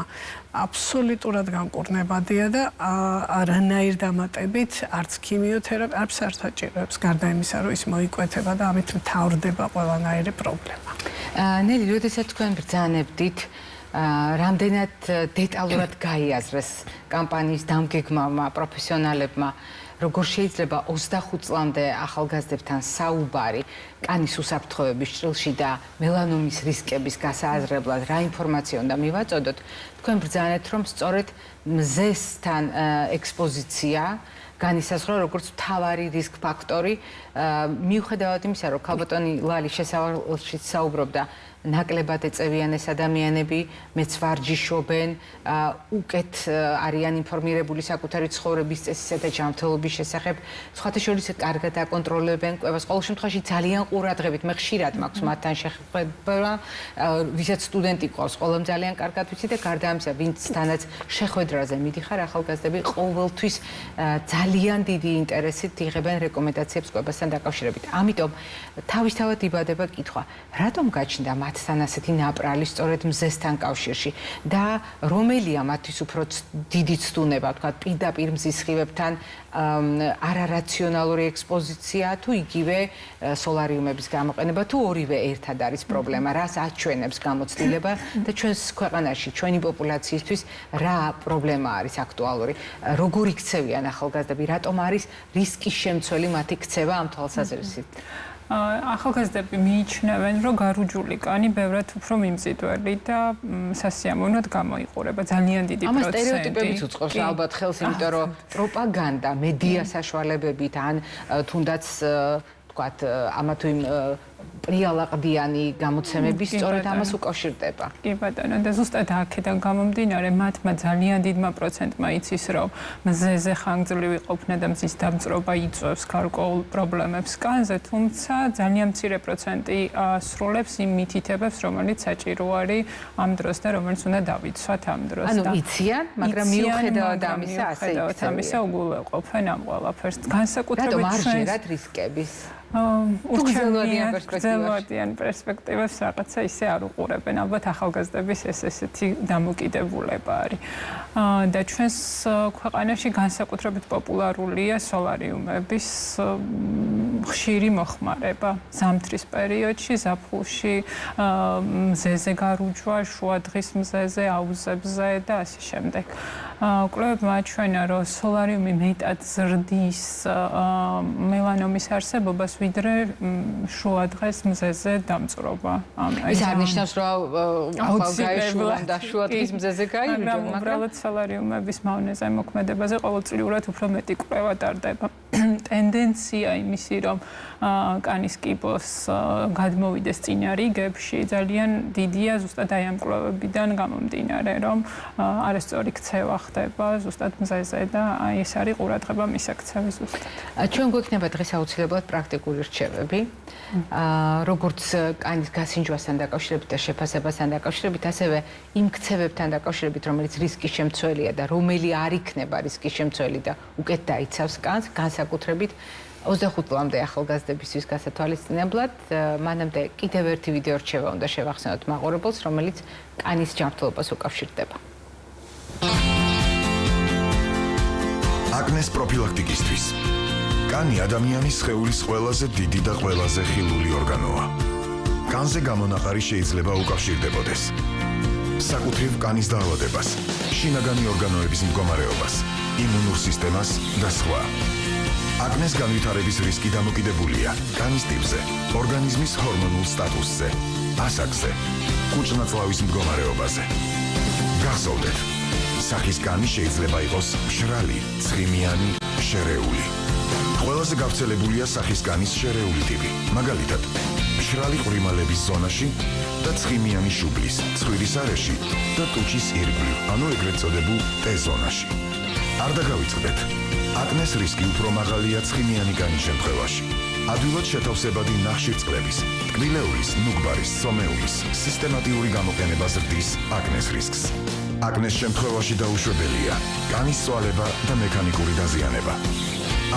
აბსოლუტურად განკურნებადია და არანაირ დამატებით არც ქიმიოთერაპია არც საერთოდ გარდა იმისა რომ ის მოიკვეთება და ამით მთავრდება ყველანაირი პრობლემა. ნელი, როდესაც თქვენ ბრძანებდით რამდენად დეტალურად გაიაზრეს კამპანიის დამგეგმავმა პროფესიონალებმა როგორ შეიძლება 25 წლამდე ახალგაზრდებთან საუბარი კანის უსაფრთხოების ჭრილში და მელანომის რისკების გასააზრებლად რა ინფორმაცია უნდა მივაწოდოთ თქვენ ბრძანეთ რომ სწორედ მზესთან ექსპოზიცია განისაზღვრა როგორც თავარი რისკ ფაქტორი. მიუხედავად იმისა რომ ქალბატონი ლალი შესავალში საუბრობდა ნაკლებად ეწევიან ეს ადამიანები, მეც ვარჯიშობენ, უკეთ არიან ინფორმირებული საკუთარი ცხოვრების წესისა და ჯანმრთელობის შესახებ. სხვათა შორის კარგად აკონტროლებენ კვებას. ყოველ შემთხვევაში ძალიან ყურადღებით მე ხშირად მაქვს მათთან შეხვედრა, ვისაც სტუდენტი ყავს, ყველამ ძალიან კარგად ვიცი და გარდა ამისა, ვინცთანაც შეხვედრაზე მიდიხარ ახალგაზრდები ყოველთვის ძალიან დიდი ინტერესით იღებენ რეკომენდაციებს კვებასთან დაკავშირებით. ამიტომ თავისთავად იბადება კითხვა, რატომ გაჩნდა მათ მათთან ასეთი ნაპრალი სწორედ მზესთან კავშირში და რომელია მათთვის უფრო დიდი ცდუნება, თქვა პირდაპირ მზის სხივებთან არარაციონალური ექსპოზიცია თუ იგივე სოლარიუმების გამოყენება თუ ორივე ერთად არის პრობლემა, რას აჩვენებს გამოცდილება და ჩვენს ქვეყანაში, ჩვენი პოპულაციისთვის რა პრობლემა არის აქტუალური? როგორ იქცევიან ახალგაზრდები? რატომ არის რისკის შემცველი მათი ქცევა ამ თვალსაზრისით? ახალგაზრდები მიიჩნევენ, რომ გარუჯული კანი ბევრად უფრო მიმზიდველი და სასიამოვნოდ გამოიყურება. ძალიან დიდი პროცენტი. ამას стереოტიპებიც უწყობს ალბათ ხელს, იმიტომ რომ პროპაგანდა, მედია საშუალებებით ან თუნდაც თქვათ ამა თუ იმ პრიალაყდიანი გამოცემების სწორედ ამას უკავშირდება. კი ბატონო, და ზუსტად აქედან გამომდინარე, მათმა ძალიან დიდმა პროცენტმა იცის, რომ მზეზე ხანგრძლივი ყოფნა და მზის დამწრობა იწვევს გარკვეულ პრობლემებს კანზე, თუმცა ძალიან მცირე პროცენტი სრულებს იმ მითითებებს, რომელიც საჭირო არის ამ დროს და რომელიც უნდა დავიცვათ ამ დროს. ანუ იციან, მაგრამ მიუხედავად ამისა, ასე მიუხედავად ამისა, უგულვებყოფენ ამ ყველაფერს. განსაკუთრებით ჩვენ რატომ არ ჟერათ რისკების? უჩვენებიან პერსპექტივაში. პერსპექტივას რაღაცა ისე არ უყურებენ. ალბათ ახალგაზრდების ეს ესეთი დამოკიდებულება არის. და ჩვენს ქვეყანაში განსაკუთრებით პოპულარულია სოლარიუმების ხშირი მოხმარება. ზამთრის პერიოდში, ზაფხულში, მზეზე გარუჯვა, შუადღის მზეზე, აუზებზე და ასე შემდეგ. კვლევებმა აჩვენა, რომ სოლარიუმი მეტად ზრდის მელანომის არსებობას ვიდრე შუადღეს მზეზე დამწრობა. ის არნიშნავს, რომ ახალ გაიშულა და შუადღის მზეზე გაიჯდა, მაგრამ უბრალოდ სოლარიუმების მავნეზე მოქმედებაზე ყოველწლიურად უფრო მეტი კვლევა ტარდება. ტენდენცია იმისი, რომ კანის კიბოს გადმოვიდეს წინარიგებში, ძალიან დიდია ზუსტად აი ამ კვლევებიდან გამომდინარე, რომ არასწორი ქცევა ხდება ზუსტად მზეზე და აი ეს არის ყურადღება მისაქცევი ზუსტად. ჩვენ გვექნება დღეს აუცილებლად პრაქტიკული რჩევები. აა როგორც კანის გასინჯვასთან დაკავშირებით და შეფასებასთან დაკავშირებით, ასევე იმ ქცევებთან დაკავშირებით, რომელიც რისკის შემცველია და რომელი არ იქნება რისკის შემცველი და უკეთ დაიცავს კანს, განსაკუთრებით 25 წლამდე ახალგაზრდებისთვის გასათვალისწინებლად, მანამდე კიდევ ერთი ვიდეო რჩევა უნდა შევახსენოთ მაყურებელს, რომელიც კანის ჯანმრთელობას უკავშირდება. აკნეს პროფილაქტიკისთვის. კანი ადამიანის სხეულის ყველაზე დიდი და ყველაზე ხილული ორგანოა. კანზე გამონაყარი შეიძლება უკავშირდებოდეს. საკუთრივ კანის დაავადებას, შინაგანი ორგანოების მდგომარეობას, იმუნურ სისტემას და სხვა. აკნეს განვითარების რისკი დამოკიდებულია კანის ტიპზე, ორგანიზმის ჰორმონულ სტატუსზე, ასაკზე, კუჭნაწლავის მდგომარეობაზე. გახსოვდეთ, სახის კანი შეიძლება იყოს მშრალი, ცხიმიანი, შერეული. ყველაზე გავრცელებულია სახის კანის შერეული ტიპი, მაგალითად, მშრალი ყრიმალების ზონაში და ცხიმიანი შუბლის, ცხვირის არეში და ტუჩის ირგვლივ, ანუ ეგრეთ წოდებულ T-ზონაში. არ დაგავიწყდეთ. აკნეს რისკი უფრო მაღალია ცხიმიანი კანის შემთხვევაში. ადვილად შეთავსებადი ნახშირწყლების, ტკბილეულის, ნუგბარის, სომეულის სისტემატიური გამოყენება ზრდის აკნეს რისკს. აკნეს შემთხვევაში დაუშვებელია კანის წვალება და მექანიკური დაზიანება.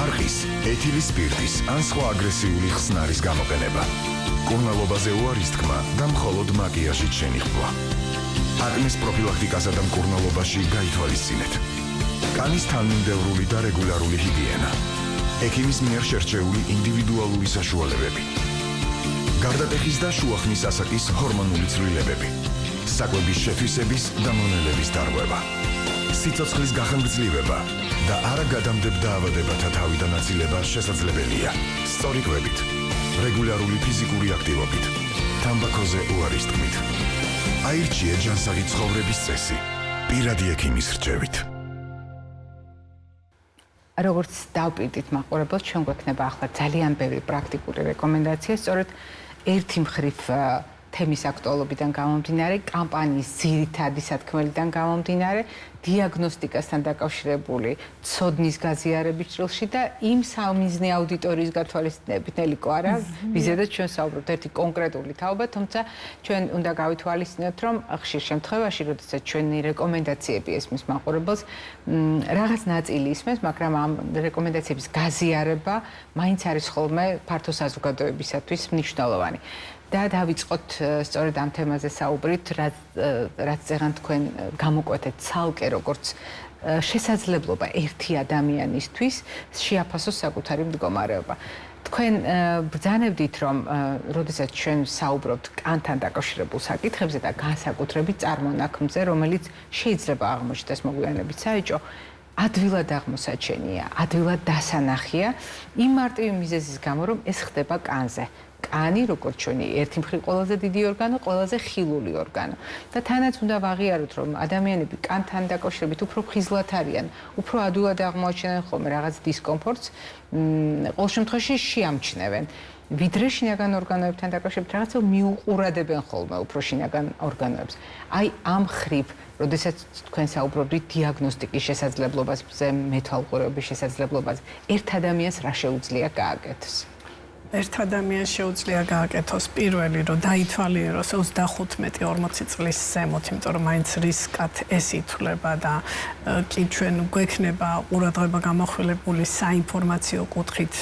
არხის, ეთილის სპირტის ან სხვა აგრესიული ხსნარის გამოყენება. კურნალობაზე უარის თქმა და მხოლოდ მაკიაჟით შენიხვა. აკნეს პროფილაქტიკასა და მკურნალობაში გაითვალისწინეთ. კანის თანმიმდევრული და რეგულარული ჰიგიენა. ექიმის მიერ შერჩეული ინდივიდუალური საშუალებები. გარდატეხის და შუახნის ასაკის ჰორმონული ცვლილებები. საკვების შეთვისების და მონელების დარღვევა. სიცოცხლის გახანგრძლივება და არაგადამდებ დაავადებათა თავიდან აცილება შესაძლებელია. სწორი კვებით, რეგულარული ფიზიკური აქტივობით, თამბაქოზე უარის თქმით. აირჩიე ჯანსაღი ცხოვრების წესი. პირადი ექიმის რჩევით. როგორც დავპირდით მაყურებელს, ჩვენ გვექნება ახლა ძალიან ბევრი პრაქტიკული რეკომენდაცია, სწორედ ერთი მხრივ თემის აქტუალობიდან გამომდინარე, კამპანიის ძირითადი სათქმელიდან გამომდინარე, დიაგნოსტიკასთან დაკავშირებული ცოდნის გაზიარების ჭრილში და იმ სამიზნე აუდიტორიის გათვალისწინებით, ნელიკო არა, ვიზედაც ჩვენ საუბრობთ ერთი კონკრეტული თაობა, თუმცა ჩვენ უნდა გავითვალისწინოთ, რომ ხშირ შემთხვევაში, როდესაც ჩვენი რეკომენდაციები ესმის მაყურებელს, რაღაც ნაწილი ისმის, მაგრამ ამ რეკომენდაციების გაზიარება მაინც არის ხოლმე ფართო საზოგადოებისათვის მნიშვნელოვანი. და დავიწყოთ სწორედ ამ თემაზე საუბრით, რაც რაც ზეგან თქვენ გამოკვეთეთ ცალკე როგორც შესაძლებლობა ერთი ადამიანისთვის შეაფასოს საკუთარი მდგომარეობა. თქვენ ბრძანებდით რომ როდესაც ჩვენ საუბრობთ კანთან დაკავშირებულ საკითხებზე და განსაკუთრებით წარმონაქმნზე, რომელიც შეიძლება აღმოჩნდეს მოგვიანებით საეჭო, ადვილად აღმოსაჩენია, ადვილად დასანახია იმ მარტივი მიზეზის გამო, რომ ეს ხდება კანზე. კანი, როგორც ჩვენი ერთი მხრივ ყველაზე დიდი ორგანო, ყველაზე ხილული ორგანო. და თანაც უნდა ვაღიაროთ, რომ ადამიანები კანთან დაკავშირებით უფრო ხიზლად არიან, უფრო ადვილად აღმოაჩენენ ხოლმე რაღაც დისკომფორტს, მ ყოველ შემთხვევაში შეამჩნევენ. ვიდრე შინაგან ორგანოებთან დაკავშირებით რაღაცა მიუყურებენ ხოლმე უფრო შინაგან ორგანოებს. აი ამ ხრივ როდესაც თქვენ საუბრობთ დიაგნოსტიკის შესაძლებლობაზე, მეთვალყურეობის შესაძლებლობაზე, ერთ ადამიანს რა შეუძლია გააკეთოს? ერთ ადამიანს შეუძლია გააკეთოს. პირველი რომ დაითვალიეროს 35-40 წლის ზემოთ, იმიტომ რომ მაინც რისკად ეს ითვლება და კი ჩვენ გვექნება ყურადღება გამახვილებული საინფორმაციო კუთხით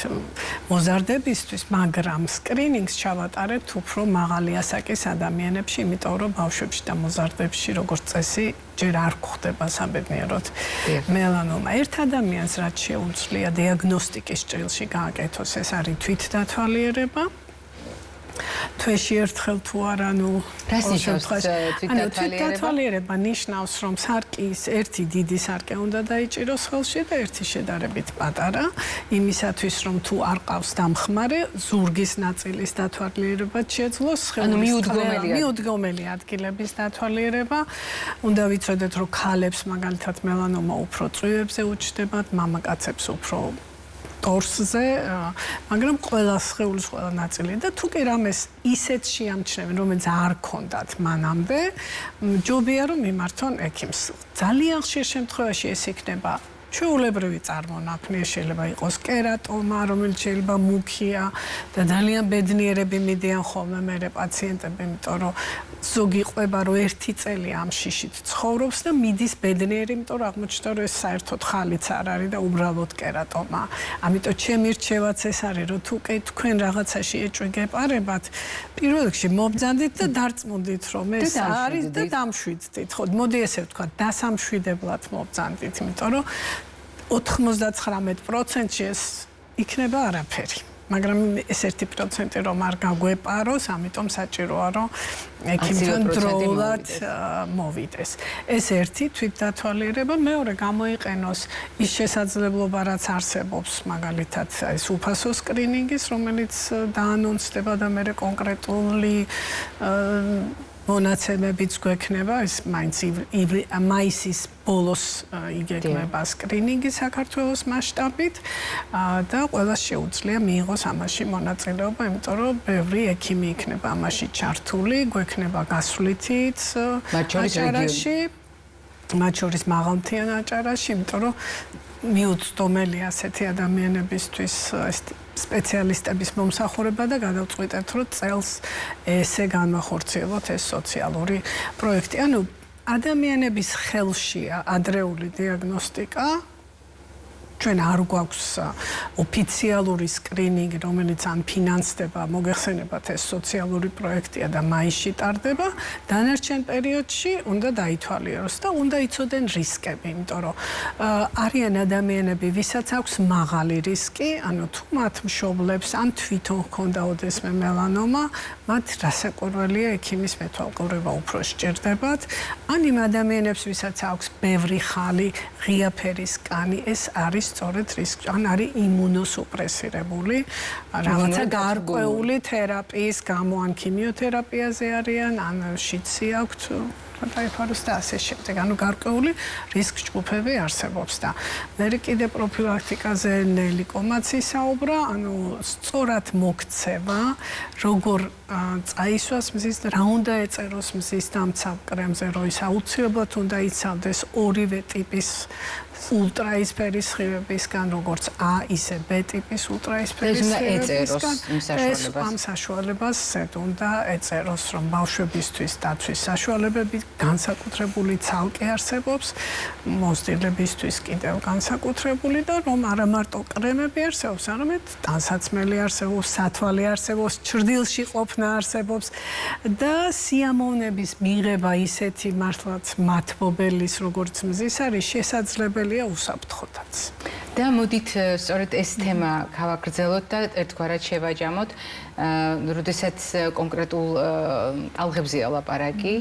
მოზარდებისთვის, მაგრამ სკრინინგს ჩავატარებთ უფრო მაღალი ასაკის ადამიანებში, იმიტომ რომ ბავშვებში და მოზარდებში როგორც წესი ჯერ არ გვხდება საბედნიეროდ მელანომა. ერთ ადამიანს რაც შეუძლია დიაგნოსტიკის ჭრილში გააკეთოს, ეს არის თვითდათვალიერება. თვეში ერთხელ თუ არა ნუ რას ნიშნავს თვითდათვალიერება ნიშნავს რომ სარკის ერთი დიდი სარკე უნდა დაიჭიროს ხელში და ერთი შედარებით პატარა. იმისათვის რომ თუ არ ყავს დამხმარე ზურგის ნაწილის დათვალიერება შეძლოს ანუ მიუდგომელი მიუდგომელი ადგილების დათვალიერება. უნდა ვიცოდეთ რომ ქალებს მაგალითად მელანომა უფრო წვივებზე უჩნდებათ მამაკაცებს უფრო ტორსზე, მაგრამ ყველა სხეულის ყველა ნაწილი და თუ კი რამეს ისეთ შეამჩნევენ, რომელიც არ ქონდათ მანამდე, ჯობია რომ მიმართონ ექიმს. ძალიან ხშირ შემთხვევაში ეს იქნება ჩვეულებრივი წარმონაქმნია შეიძლება იყოს კერატომა, რომელიც შეიძლება მუქია და ძალიან ბედნიერები მიდიან ხოლმე მე პაციენტები, იმიტომ რომ ზოგი ყვება რომ ერთი წელი ამ შიშით ცხოვრობს და მიდის ბედნიერი, იმიტომ რომ აღმოჩნდა რომ ეს საერთოდ ხალიც არ არის და უბრალოდ კერატომა. ამიტომ ჩემი რჩევაც ეს არის, რომ თუ კი თქვენ რაღაცაში ეჭვი გეპარებათ, პირველ რიგში მომბძანდით და დარწმუნდით რომ ეს არის და დამშვიდდით. ხო, მოდი ესე ვთქვა, დასამშვიდებლად მომბძანდით, იმიტომ რომ 99%-ში ეს იქნება არაფერი. მაგრამ ეს 1% რომ არ გაგვეპაროს, ამიტომ საჭიროა რომ ექიმთან დროულად მოვიდეს. ეს ერთი თვითდათვალიერება, მეორე გამოიყენოს ის შესაძლებლობა, რაც არსებობს, მაგალითად, ეს უფასო სკრინინგის, რომელიც დაანონსდება და მე კონკრეტული მონაცემებიც გვექნება ეს მაინც მაისის ბოლოს იგეგმება სკრინინგი საქართველოს მასშტაბით. და ყველა შეუძლია მიიღოს ამაში მონაწილეობა, იმიტომ რომ ბევრი ექიმი იქნება ამაში ჩართული, გვექნება გასვლითიც აჭარაში, მათ შორის მაღალმთიან აჭარაში, იმიტომ რომ მიუწვდომელი ასეთი ადამიანებისთვის ეს სპეციალისტების მომსახურება და გადავწყვიტეთ, რომ წელს ესე განმახორციელოთ ეს სოციალური პროექტი. ანუ ადამიანების ხელშია ადრეული დიაგნოსტიკა, ჩვენ არ გვაქვს ოფიციალური სკრინინგი, რომელიც ან ფინანსდება, მოგეხსენებათ ეს სოციალური პროექტია და მაისში ტარდება, დანარჩენ პერიოდში უნდა დაითვალიეროს და უნდა იცოდენ რისკები, იმიტომ რომ არიან ადამიანები, ვისაც აქვს მაღალი რისკი, ანუ თუ მათ მშობლებს ან თვითონ ჰქონდა ოდესმე მელანომა, მათ რასაკვირველია ექიმის მეთვალყურება უფრო სჭირდებათ, ან იმ ადამიანებს, ვისაც აქვს ბევრი ხალი, ღია ფერის კანი, ეს არის სწორედ რისკი ან არის იმუნოსუპრესირებული. რაღაცა გარკვეული თერაპიის გამო ან ქიმიოთერაპიაზე არიან ან შიცი აქვთ დაიფაროს და ასე შემდეგ. ანუ გარკვეული რისკ ჯგუფები არსებობს და მე კიდე პროფილაქტიკაზე ნელი კომაცი საუბრა, ანუ სწორად მოქცევა, როგორ წაისვას მზის და რა უნდა ეწეროს მზის დამცავ კრემზე, რომ ის აუცილებლად უნდა იცავდეს ორივე ტიპის ულტრაისფერის სხივებისგან, როგორც A, ისე B ტიპის ულტრაისფერის სხივებისგან. ეს ამ საშუალებას ზედ უნდა ეწეროს, რომ ბავშვებისთვის დაცვის საშუალებები განსაკუთრებული ცალკე არსებობს, მოსტილებისთვის კიდევ განსაკუთრებული და რომ არა მარტო კრემები არსებობს, არამედ ტანსაცმელი არსებობს, სათვალე არსებობს, ჭრდილში ყოფნა არსებობს და სიამოვნების მიღება ისეთი მართლაც მათბობელის როგორც მზის არის შესაძლებელია უსაფრთხოთაც. და მოდით სწორედ ეს თემა გავაგრძელოთ და ერთგვარად შევაჯამოთ. როდესაც კონკრეტულ ტალღებზეა ლაპარაკი,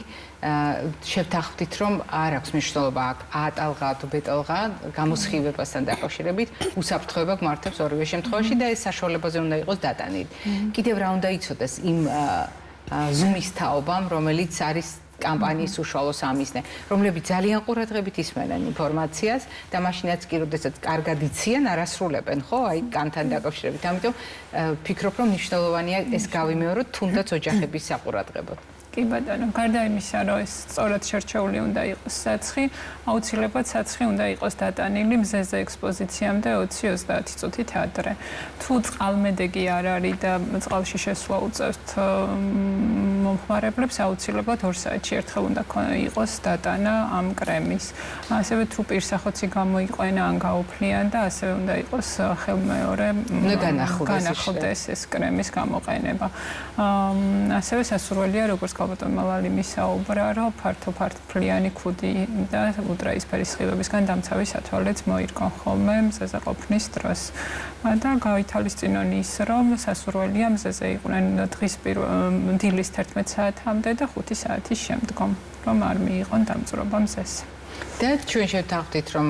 შევთანხმდით, რომ არ აქვს მნიშვნელობა აქ ატალღა თუ ბეტალღა გამოსხივებასთან დაკავშირებით, უსაფრთხოება გმართებს ორივე შემთხვევაში და ეს საშუალებაზე უნდა იყოს დატანილი. კიდევ რა უნდა იცოდეს იმ ზუმის თაობამ, რომელიც არის კამპანიის უშუალო სამიზნე, რომლებიც ძალიან ყურადღებით ისმენენ ინფორმაციას და მაშინაც კი როდესაც კარგად იციან, არასრულებენ, ხო, აი კანთან დაკავშირებით. ამიტომ ფიქრობ, რომ მნიშვნელოვანია ეს გავიმეოროთ თუნდაც ოჯახების საყურადღებოდ. კი ბატონო, გარდა იმისა, რომ ეს სწორად შერჩეული უნდა იყოს საცხი, აუცილებლად საცხი უნდა იყოს დატანილი მზეზე ექსპოზიციამდე 20-30 წუთით ადრე. თუ წყალმედეგი არ არის და წყალში შესვლა უწევთ მომხმარებლებს, აუცილებლად 2 საათში ერთხელ უნდა იყოს დატანა ამ კრემის. ასევე თუ პირსახოცი გამოიყვენა ან გაუფლიან და ასევე უნდა იყოს ხელმეორე განახლდეს ეს კრემის გამოყენება. ასევე სასურველია როგორც ალბათ მალალი მისაუბრა, რომ ფართო ფართფლიანი ქუდი და ულტრაისფერი სხივებისგან დამცავი სათვალეც მოირგონ ხოლმე მზეზე ყოფნის დროს. და გავითალისწინონ ის, რომ სასურველია მზეზე იყვნენ დღის დილის 11 საათამდე და 5 საათის შემდგომ, რომ არ მიიღონ დამწრობა მზეზე. და ჩვენ შევთანხმდით რომ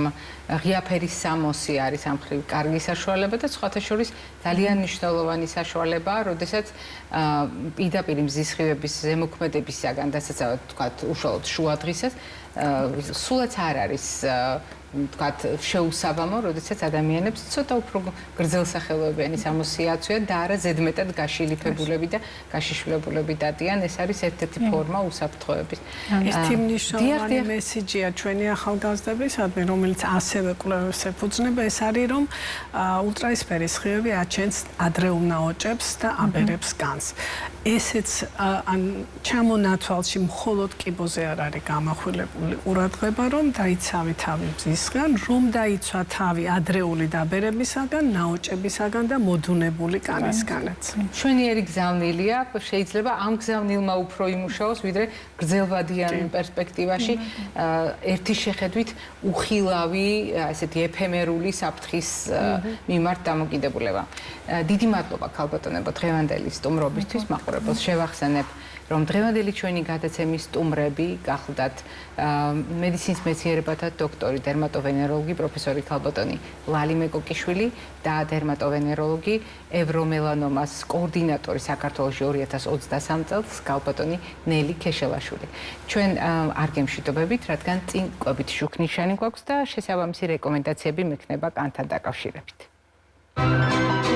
ღიაფერის სამოსი არის ამ ხრივ კარგი საშუალება და სხვათა შორის ძალიან მნიშვნელოვანი საშუალებაა, როდესაც პირდაპირ მზის ხივების ზემოქმედებისაგან დასაცავად თქვა უშუალოდ შუადღისას სულაც არ არის ვთქვათ, შეუსაბამო, როდესაც ადამიანებს ცოტა უფრო გრძელსახელოებიანი სამოსიაცია და არა ზედმეტად გაშილიფებულები და გაშიშვლებულები დადიან, ეს არის ერთ-ერთი ფორმა უსაფრთხოების. ერთი მნიშვნელოვანი მესიჯია ჩვენი ახალგაზრდებისადმი, რომელიც ასევე კვლევებს ეფუძნება, ეს არის რომ ულტრაისფერის ხიები აჩენს ადრეულ ნაოჭებს და აბერებს განს. ესეც ან ჩამონათვალში მხოლოდ კიბოზე არ არის გამახვილებული ყურადღება, რომ დაიცავი თავი მზისგან, რომ დაიცვა თავი ადრეული დაბერებისაგან, ნაოჭებისაგან და მოდუნებული კანისგანაც. ჩვენიერი გზავნილია, შეიძლება ამ გზავნილმა უფრო იმუშაოს, ვიდრე გრძელვადიან პერსპექტივაში ერთი შეხედვით უხილავი, ასეთი ეფემერული საფრთხის მიმართ დამოკიდებულება. დიდი მადლობა ქალბატონებო დღევანდელი სტუმრობისთვის, მაყურე მაყურებელს შევახსენებ, რომ დღევანდელი ჩვენი გადაცემის სტუმრები გახლდათ მედიცინის მეცნიერებათა დოქტორი, დერმატოვენეროლოგი პროფესორი ქალბატონი ლალი მეკოკიშვილი და დერმატოვენეროლოგი ევრომელანომას კოორდინატორი საქართველოს 2023 წელს ქალბატონი ნელი ქეშელაშვილი. ჩვენ არ გემშვიდობებით, რადგან წინ კვებით შუქნიშანი გვაქვს და შესაბამისი რეკომენდაციები მექნება კანთან დაკავშირებით. რა არის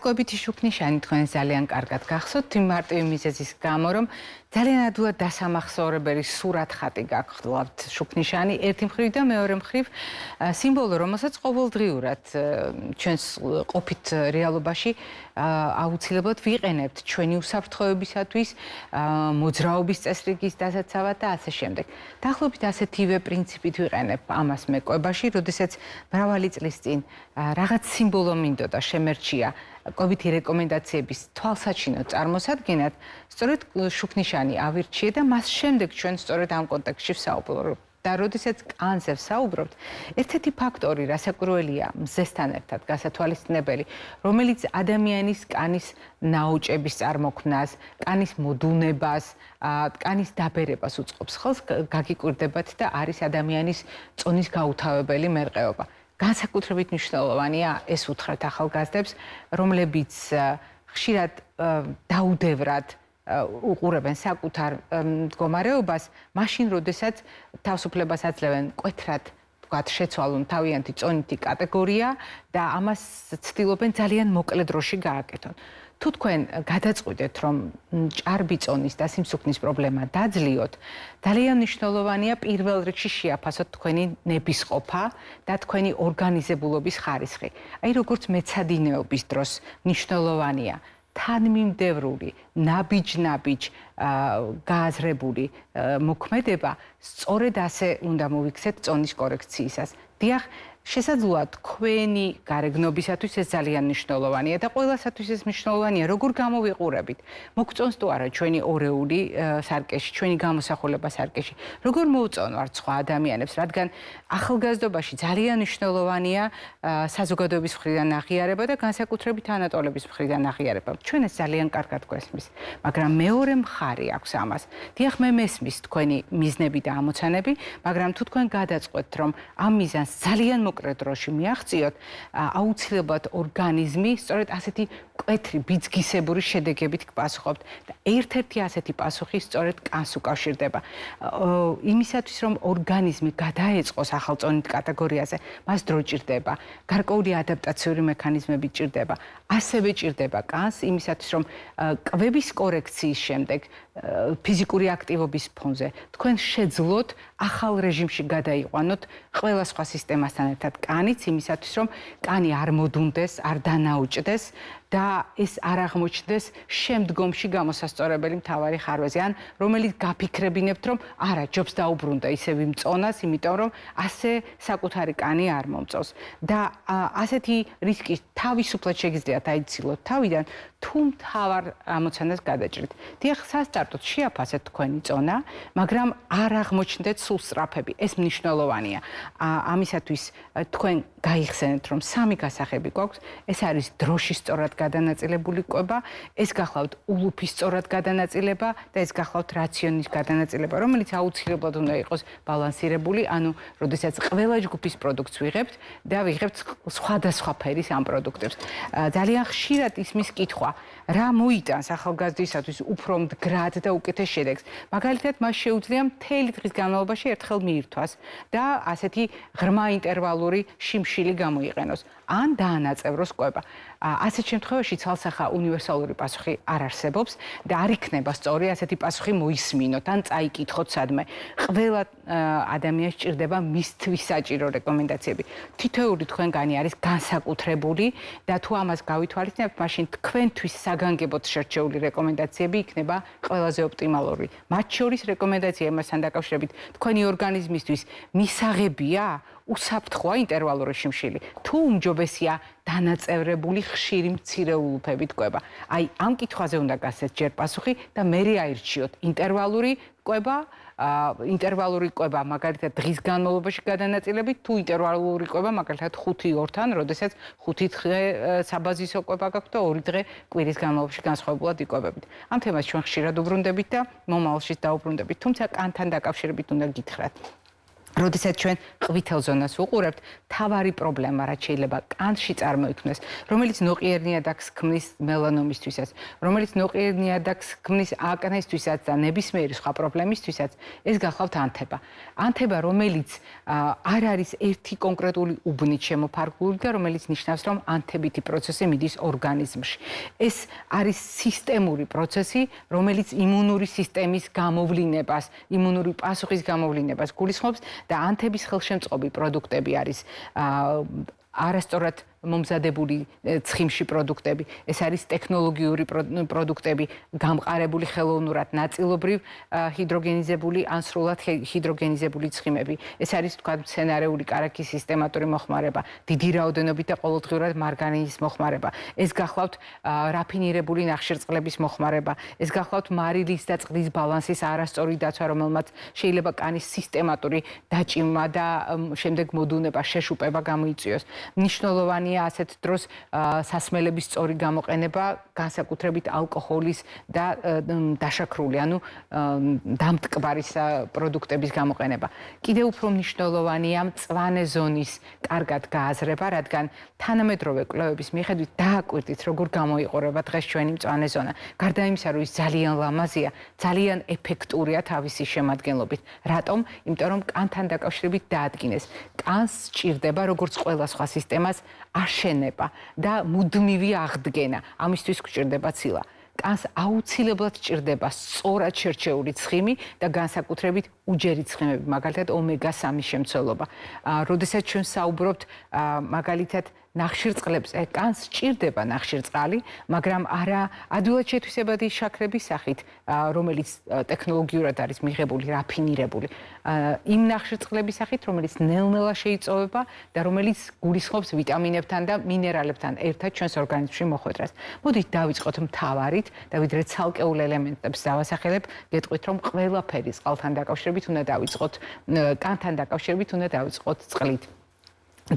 კვებითი შუქნიშანი თქვენ ძალიან კარგად გახსოვთ. იმ მარტივი მიზეზის გამო რომ ძალიან ადვილად დასამახსოვრებელი სურათხატი გაგხდათ შუქნიშანი ერთი მხრივ და მეორე მხრივ სიმბოლო რომელსაც ყოველდღიურად ჩვენს ყოფით რეალობაში აუცილებლად ვიყენებთ ჩვენი უსაფრთხოებისათვის მოძრაობის წესრიგის დასაცავად და ასე შემდეგ. დაახლოებით ასეთივე პრინციპით ვიყენებ ამას მეკვებაში, როდესაც მრავალი წლის წინ რაღაც სიმბოლო მინდოდა შემერჩია კვებითი რეკომენდაციების თვალსაჩინო წარმოსადგენად, სწორედ შუქნიშანი ავირჩიე და მას შემდეგ ჩვენ სწორედ ამ კონტექსტში ვსაუბრობთ. და როდესაც კანზე ვსაუბრობთ, ერთ-ერთი ფაქტორი, რასაკვირველია, მზესთან ერთად გასათვალისწინებელი, რომელიც ადამიანის კანის ნაოჭების წარმოქმნას, კანის მოდუნებას, კანის დაბერებას უწყობს, ხო, გაგიკვირდებათ და არის ადამიანის წონის გაუთავებელი მერყეობა. განსაკუთრებით მნიშვნელოვანია ეს უთხრათ ახალგაზრდებს, რომლებიც ხშირად დაუდევრად უყურებენ საკუთარ მდგომარეობას, მაშინ როდესაც თავისუფლებას აძლევენ კვეთრად ვთქვათ, შეცვალონ თავიანთი წონითი კატეგორია და ამას ცდილობენ ძალიან მოკლე დროში გააკეთონ. თუ თქვენ გადაწყვიტეთ, რომ ჭარბი წონის და სიმსუქნის პრობლემა დაძლიოთ, ძალიან მნიშვნელოვანია პირველ რიგში შეაფასოთ თქვენი ნებისყოფა და თქვენი ორგანიზებულობის ხარისხი. აი როგორც მეცადინეობის დროს მნიშვნელოვანია თანმიმდევრული, ნაბიჯ-ნაბიჯ გააზრებული მოქმედება, სწორედ ასე უნდა მოვიქცეთ წონის კორექციისას. დიახ, შესაძლოა თქვენი გარეგნობისათვის ეს ძალიან მნიშვნელოვანია და ყველასათვის ეს მნიშვნელოვანია როგორ გამოვიყურებით? მოგწონს თუ არა ჩვენი ორეული სარკეში ჩვენი გამოსახულება სარკეში? როგორ მოუწონვართ სხვა ადამიანებს რადგან ახალგაზრდობაში ძალიან მნიშვნელოვანია საზოგადოების მხრიდან აღიარება და განსაკუთრებით ანატოლების მხრიდან აღიარება. ჩვენ ეს ძალიან კარგად გვესმის მაგრამ მეორე მხარე აქვს ამას. დიახ მე მესმის თქვენი მიზნები და ამოცანები მაგრამ თუ თქვენ გადაწყვეტთ რომ ამ მიზანს ძალიან მოკლე დროში მიაღწიოთ, აუცილებლად ორგანიზმი სწორედ ასეთი კვეთრი ბიძგისებური შედეგებით გპასუხობთ და ერთ-ერთი ასეთი პასუხი სწორედ კანს უკავშირდება. იმისათვის რომ ორგანიზმი გადაეწყოს ახალწონით კატეგორიაზე, მას დრო ჭირდება, გარკვეული ადაპტაციური მექანიზმები ჭირდება. ასევე ჭირდება კანს იმისათვის რომ კვების კორექციის შემდეგ ფიზიკური აქტივობის ფონზე თქვენ შეძლოთ ახალ რეჟიმში გადაიყვანოთ ყველა სხვა სისტემასთან ერთად კანიც იმისათვის რომ კანი არ მოდუნდეს, არ დანაუჭდეს და ეს არ აღმოჩნდეს შემდგომში გამოსასწორებელი მთავარი ხარვეზე ან რომელიც გაფიქრებინებთ რომ არა ჯობს დაუბრუნდა ისე ვიმწონას იმიტომ რომ ასე საკუთარი კანი არ მომწოს და ასეთი რისკი თავისუფლად შეგიძლიათ აიცილოთ თავიდან თუ მთავარ ამოცანას გადაჭრით. დიახ სასტარტოდ შეაფასეთ თქვენი წონა მაგრამ არ აღმოჩნდეთ სულ სწრაფები. ეს მნიშვნელოვანია. ამისათვის თქვენ გაიხსენეთ რომ სამი გასახები გვაქვს. ეს არის დროშის სწორად გადანაწილებული კვება, ეს გახლავთ ულუფის სწორად გადანაწილება და ეს გახლავთ რაციონის გადანაწილება, რომელიც აუცილებლად უნდა იყოს ბალანსირებული, ანუ როდესაც ყველა ჯგუფის პროდუქტს ვიღებთ და ვიღებთ სხვადასხვა ფერის ამ პროდუქტებს. ძალიან ხშირად ისმის კითხვა, რა მოიტანს ახალგაზრდისათვის უფრო მდგრად და უკეთეს შედეგს. მაგალითად, მას შეუძლია მთელი დღის განმავლობაში ერთხელ მიირთვას და ასეთი ღრმა ინტერვალური შიმშილი გამოიყენოს. ან დაანაწევროს კვება. ასეთ შემთხვევაში ცალსახა უნივერსალური პასუხი არ არსებობს და არ იქნება სწორი ასეთი პასუხი მოისმინოთ ან წაიკითხოთ სადმე. ყველა ადამიანს ჭირდება მისთვის საჭირო რეკომენდაციები. თითოეული თქვენგანი არის განსაკუთრებული და თუ ამას გავითვალისწინებთ, მაშინ თქვენთვის საგანგებოდ შერჩეული რეკომენდაციები იქნება ყველაზე ოპტიმალური. მათ შორის რეკომენდაცია იმასთან დაკავშირებით, თქვენი ორგანიზმისთვის მისაღებია უსაფრთხოა ინტერვალური შიმშილი. თუ უმჯობესია დანაწევრებული ხშირი მცირე ულუფებით კვება. აი ამ კითხვაზე უნდა გასცეთ ჯერ პასუხი და მე რეაირჩიოთ ინტერვალური კვება, აა ინტერვალური კვება მაგალითად დღის განმავლობაში გადანაწილებით, თუ ინტერვალური კვება მაგალითად 5-2-თან, როდესაც 5 დღე საბაზისო კვება გაქვთ და 2 დღე კვირის განმავლობაში განსხვავებულად იკვებებით. ამ თემას ჩვენ ხშირად უბრუნდებით და მომავალშიც დაუბრუნდებით, თუმცა კანთან დაკავშირებით უნდა გითხრათ. როდესაც ჩვენ ყვითელ ზონას უყურებთ, თავარი პრობლემა რაც შეიძლება კანში წარმოიქმნეს, რომელიც ნოყიერნიადაქს ქმნის მელანომისთვისაც, რომელიც ნოყიერნიადაქს ქმნის აკნესთვისაც და ნებისმიერი სხვა პრობლემისთვისაც, ეს გახლავთ ანთება. ანთება, რომელიც არ არის ერთი კონკრეტული უბნით შემოფარგლული და რომელიც ნიშნავს, რომ ანთებითი პროცესი მიდის ორგანიზმში. ეს არის სისტემური პროცესი, რომელიც იმუნური სისტემის გამოვლინებას, იმუნური პასუხის გამოვლინებას გულისხმობს და ანთების ხელშემწყობი პროდუქტები არის არასწორად მომზადებული ცხიმში პროდუქტები, ეს არის ტექნოლოგიური პროდუქტები, გამყარებული ხელოვნურად, ნაწილობრივ ჰიდროგენიზებული ან სრულად ჰიდროგენიზებული ცხიმები. ეს არის თქვა მცენარეული კარაქის სისტემატური მოხმარება, დიდი რაოდენობით და ყოველდღიურად მარგანინის მოხმარება. ეს გახლავთ რაფინირებული ნახშირწყლების მოხმარება, ეს გახლავთ მარილის და წყლის ბალანსის არასწორი დაცვა, რომელმაც შეიძლება კანის სისტემატური დაჭიმვა და შემდეგ მოდუნება, შეშუპება გამოიწვიოს. მნიშვნელოვანი მნიშვნელოვანია ასეთ დროს სასმელების სწორი გამოყენება, განსაკუთრებით ალკოჰოლის და დაშაქრული, ანუ დამტკბარის პროდუქტების გამოყენება. კიდევ უფრო მნიშვნელოვანია მწვანე ზონის კარგად გააზრება, რადგან თანამედროვე კვლევების მიხედვით დააკვირდით, როგორ გამოიყურება დღეს ჩვენი მწვანე ზონა. გარდა იმისა, რომ ის ძალიან ლამაზია, ძალიან ეფექტურია თავისი შემადგენლობით. რატომ? იმიტომ რომ კანთან დაკავშირებით დაადგინეს. კანს სჭირდება როგორც ყველა სხვა სისტემას აშენება და მუდმივი აღდგენა. ამისთვის გვჭირდება ცილა. კანს აუცილებლად სჭირდება სწორად შერჩეული ცხიმი და განსაკუთრებით უჯერი ცხიმები, მაგალითად ომეგა-3 შემცველობა. აა, როდესაც ჩვენ საუბრობთ აა, მაგალითად ნახშირწყლებს კანს სჭირდება ნახშირწყალი, მაგრამ არა ადვილად შეთვისებადი შაქრების სახით, რომელიც ტექნოლოგიურად არის მიღებული, რაფინირებული. იმ ნახშირწყლების სახით, რომელიც ნელ-ნელა შეიწოვება და რომელიც გულისხმობს ვიტამინებთან და მინერალებთან ერთად ჩვენს ორგანიზმში მოხვედრას. მოდით დავიწყოთ მთავარით და ვიდრე ცალკეულ ელემენტებს დავასახელებ, გეტყვით რომ ყველაფერი წყალთან დაკავშირებით უნდა დავიწყოთ, კანთან დაკავშირებით უნდა დავიწყოთ წყლით.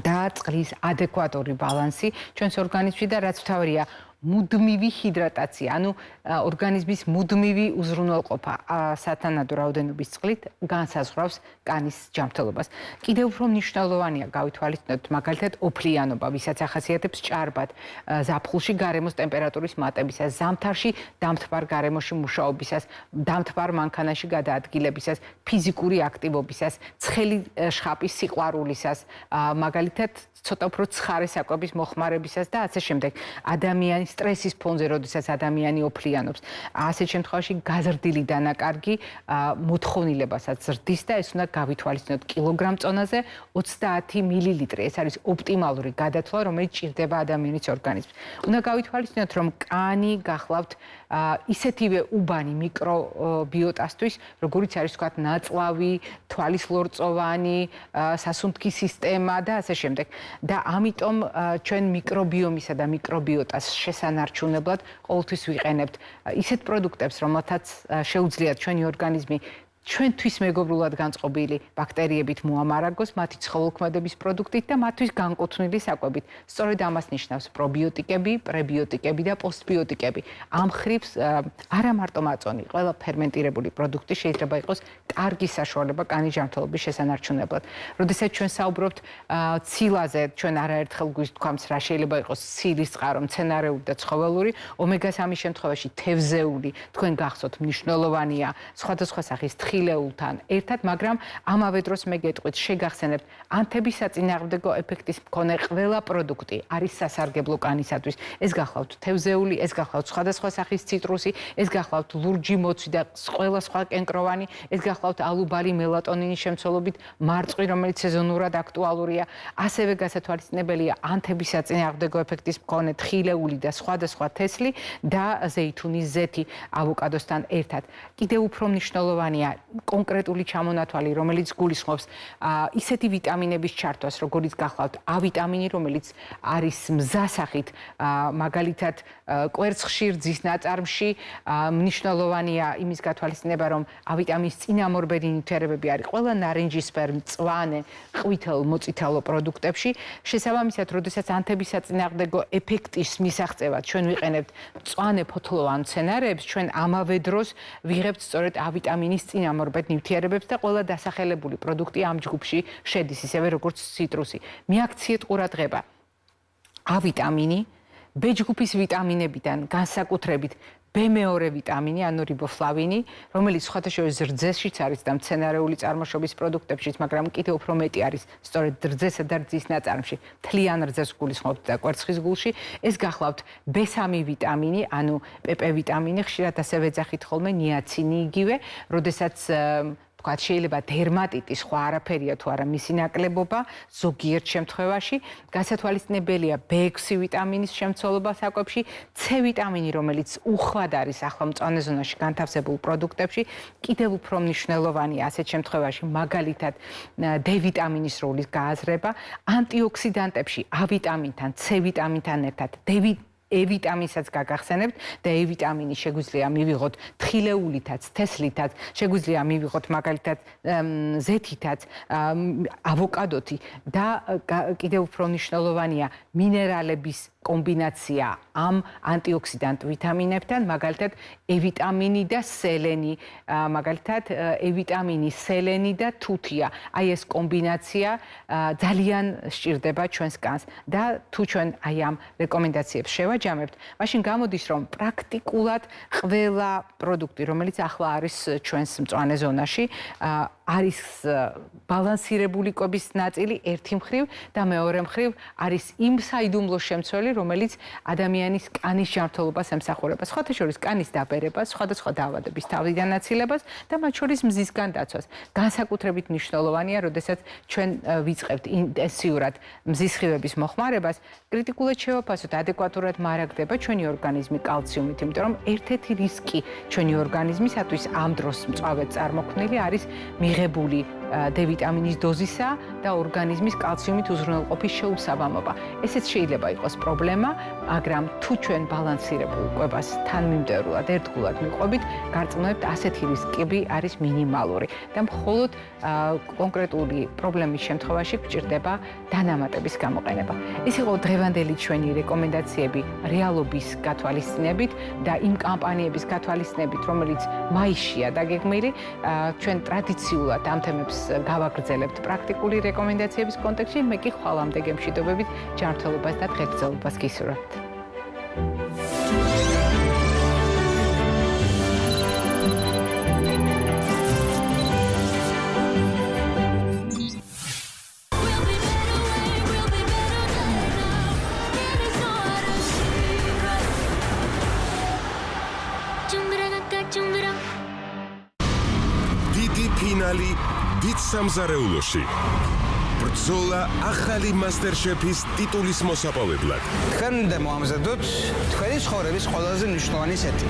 და წყლის ადეკვატური ბალანსი ჩვენს ორგანიზმში და რაც თავია მუდმივი ჰიდრატაცია, ანუ ორგანიზმის მუდმივი უზრუნველყოფა სათანადო რაოდენობის წყლით განსაზღვრავს კანის ჯანმრთელობას. კიდევ უფრო მნიშვნელოვანია გავითვალისწინოთ მაგალითად ოფლიანობა, ვისაც ახასიათებს ჭარბად ზაფხულში გარემოს ტემპერატურის მატებისას, ზამთარში დამთბარ გარემოში მუშაობისას, დამთბარ მანქანაში გადაადგილებისას, ფიზიკური აქტივობისას, ცხელი შხაპის სიყვარულისას, მაგალითად ცოტა უფრო ცხარე საკვების მოხმარებისას და ასე შემდეგ. ადამიანის სტრესის ფონზე, როდესაც ადამიანი ოფლიანობს. ასეთ შემთხვევაში გაზრდილი დანაკარგი მოთხოვნილებასაც ზრდის და ეს უნდა გავითვალისწინოთ კილოგრამ წონაზე 30 მილილიტრი. ეს არის ოპტიმალური გადათვლა, რომელიც ჭირდება ადამიანის ორგანიზმს. უნდა გავითვალისწინოთ, რომ კანი გახლავთ ისეთივე უბანი მიკრობიოტასთვის, როგორიც არის თქვა ნაწლავი, თვალის ლორწოვანი, სასუნთქი სისტემა და ასე შემდეგ. და ამიტომ ჩვენ მიკრობიომისა და მიკრობიოტას შესანარჩუნებლად ყოველთვის ვიყენებთ. ისეთ პროდუქტებს, რომელთაც შეუძლიათ ჩვენი ორგანიზმი ჩვენთვის მეგობრულად განწყობილი ბაქტერიებით მოამარაგოს მათი ცხოველქმედების პროდუქტით და მათთვის განკუთვნილი საკვებით. სწორედ ამას ნიშნავს პრობიოტიკები, პრებიოტიკები და პოსტბიოტიკები. ამ ხრივს არა მარტო მაწონი, ყველა ფერმენტირებული პროდუქტი შეიძლება იყოს კარგი საშუალება კანის ჯანმრთელობის შესანარჩუნებლად. როდესაც ჩვენ საუბრობთ ცილაზე, ჩვენ არაერთხელ გვისთქვამს რა შეიძლება იყოს ცილის წყარო, მცენარეული და ცხოველური, ომეგა-3 შემთხვევაში თევზეული, თქვენ გახსოვთ მნიშვნელოვანია სხვადასხვა სახის ხილეულთან ერთად, მაგრამ ამავე დროს მე გეტყვით, შეგახსენებთ, ანთების საწინააღმდეგო ეფექტის მქონე ყველა პროდუქტი არის სასარგებლო კანისათვის. ეს გახლავთ თევზეული, ეს გახლავთ სხვადასხვა სახის ციტრუსი, ეს გახლავთ ლურჯი მოცვი და ყველა სხვა კენკროვანი, ეს გახლავთ ალუბალი მელატონინის შემცველობით მარწყვი, რომელიც სეზონურად აქტუალურია. ასევე გასათვალისწინებელია ანთების საწინააღმდეგო ეფექტის მქონე ხილეული და სხვადასხვა თესლი და ზეითუნის ზეთი ავოკადოსთან ერთად. კიდევ უფრო მნიშვნელოვანია კონკრეტული ჩამონათვალი, რომელიც გულისხმობს ისეთი ვიტამინების ჩართვას, როგორიც გახლავთ A ვიტამინი, რომელიც არის მზასახით, მაგალითად, კვერცხში, რძის ნაწარმში, მნიშვნელოვანია იმის გათვალისწინება, რომ A ვიტამინის წინამორბედი ნივთიერებები არის ყველა ნარინჯისფერ, მწვანე, ყვითელ, მოწითალო პროდუქტებში. შესაბამისად, როდესაც ანთების საწინააღმდეგო ეფექტის მისაღწევად ჩვენ ვიყენებთ მწვანე ფოთლოვან მცენარეებს, ჩვენ ამავე დროს ვიღებთ სწორედ A ვიტამინის წინამორბედი ამორბედ ნივთიერებებს და ყველა დასახელებული პროდუქტი ამ ჯგუფში შედის, ისევე როგორც ციტრუსი. მიაქციეთ ყურადღება. A ვიტამინი B ჯგუფის ვიტამინებიდან განსაკუთრებით B2 ვიტამინი, ანუ რიბოფლავინი, რომელიც სხვადასხვა ზრდზეშიც არის და მცენარეული წარმოშობის პროდუქტებშიც, მაგრამ კიდევ უფრო მეტი არის სწორედ რძესა და რძის ნაწარმში, თლიან რძეს გულისხმობთ და კვერცხის გულში. ეს გახლავთ B3 ვიტამინი, ანუ PP ვიტამინი, ხშირად ასევე ეძახით ხოლმე ნიაცინი იგივე, როდესაც თქვა შეიძლება დერმატიტი სხვა არაფერია თუ არა მისი ნაკლებობა ზოგიერთ შემთხვევაში. გასათვალისწინებელია B6 ვიტამინის შემცველობა საკვებში C ვიტამინი რომელიც უხვად არის ახლა მწვანე ზონაში განთავსებულ პროდუქტებში. კიდევ უფრო მნიშვნელოვანია ასეთ შემთხვევაში მაგალითად D ვიტამინის როლის გააზრება. ანტიოქსიდანტებში A ვიტამინთან C ვიტამინთან ერთად D E ვიტამინსაც გაგახსენებთ და E ვიტამინი შეგვიძლია მივიღოთ თხილეულითაც, თესლითაც, შეგვიძლია მივიღოთ მაგალითად ზეთითაც, ავოკადოთი და კიდევ უფრო მნიშვნელოვანია მინერალების კომბინაცია ამ ანტიოქსიდანტ ვიტამინებთან, მაგალითად E ვიტამინი და სელენი, მაგალითად E ვიტამინი, სელენი და თუთია. აი ეს კომბინაცია ძალიან სჭირდება ჩვენს კანს და თუ ჩვენ აი ამ რეკომენდაციებს შევაჯამებთ, მაშინ გამოდის რომ პრაქტიკულად ყველა პროდუქტი, რომელიც ახლა არის ჩვენს მწვანე ზონაში, არის ბალანსირებული კვების ნაწილი ერთი მხრივ და მეორე მხრივ არის იმ საიდუმლო შემცველი, რომელიც ადამიანის კანის ჯანმრთელობას ემსახურება. სხვათა შორის კანის დაბერებას, სხვადასხვა დაავადების თავიდან აცილებას და მათ შორის მზისგან დაცვას. განსაკუთრებით მნიშვნელოვანია, როდესაც ჩვენ ვიწყებთ ინტენსიურად მზისხივების მოხმარებას, კრიტიკულად შევაფასოთ, ადეკვატურად მარაგდება ჩვენი ორგანიზმი კალციუმით, იმიტომ რომ ერთ-ერთი რისკი ჩვენი ორგანიზმისათვის ამ დროს მწვავედ წარმოქმნილი არის მიღებული D ვიტამინის დოზისა და ორგანიზმის კალციუმით უზრუნველყოფის შეუსაბამობა. ესეც შეიძლება იყოს პრობლემა, მაგრამ თუ ჩვენ ბალანსირებულ კვებას თანმიმდევრულად ერთგულად მიყვებით, გარწმუნებთ ასეთი რისკები არის მინიმალური და მხოლოდ კონკრეტული პრობლემის შემთხვევაში გჭირდება დანამატების გამოყენება. ეს იყო დღევანდელი ჩვენი რეკომენდაციები რეალობის გათვალისწინებით და იმ კამპანიების გათვალისწინებით, რომელიც მაისშია დაგეგმილი, ჩვენ ტრადიციულად ამ თემებს გავაგრძელებთ პრაქტიკული რეკომენდაციების კონტექსტში, მე კი ხვალამდე გემშვიდობებით ჯანმრთელობას და დღეგრძელობას გისურვებთ. ფინალი სამზარეულოში. ბრძოლა ახალი მასტერშეფის ტიტულის მოსაპოვებლად. თქვენ უნდა მოამზადოთ თქვენი ცხოვრების ყველაზე მნიშვნელოვანი სეტი.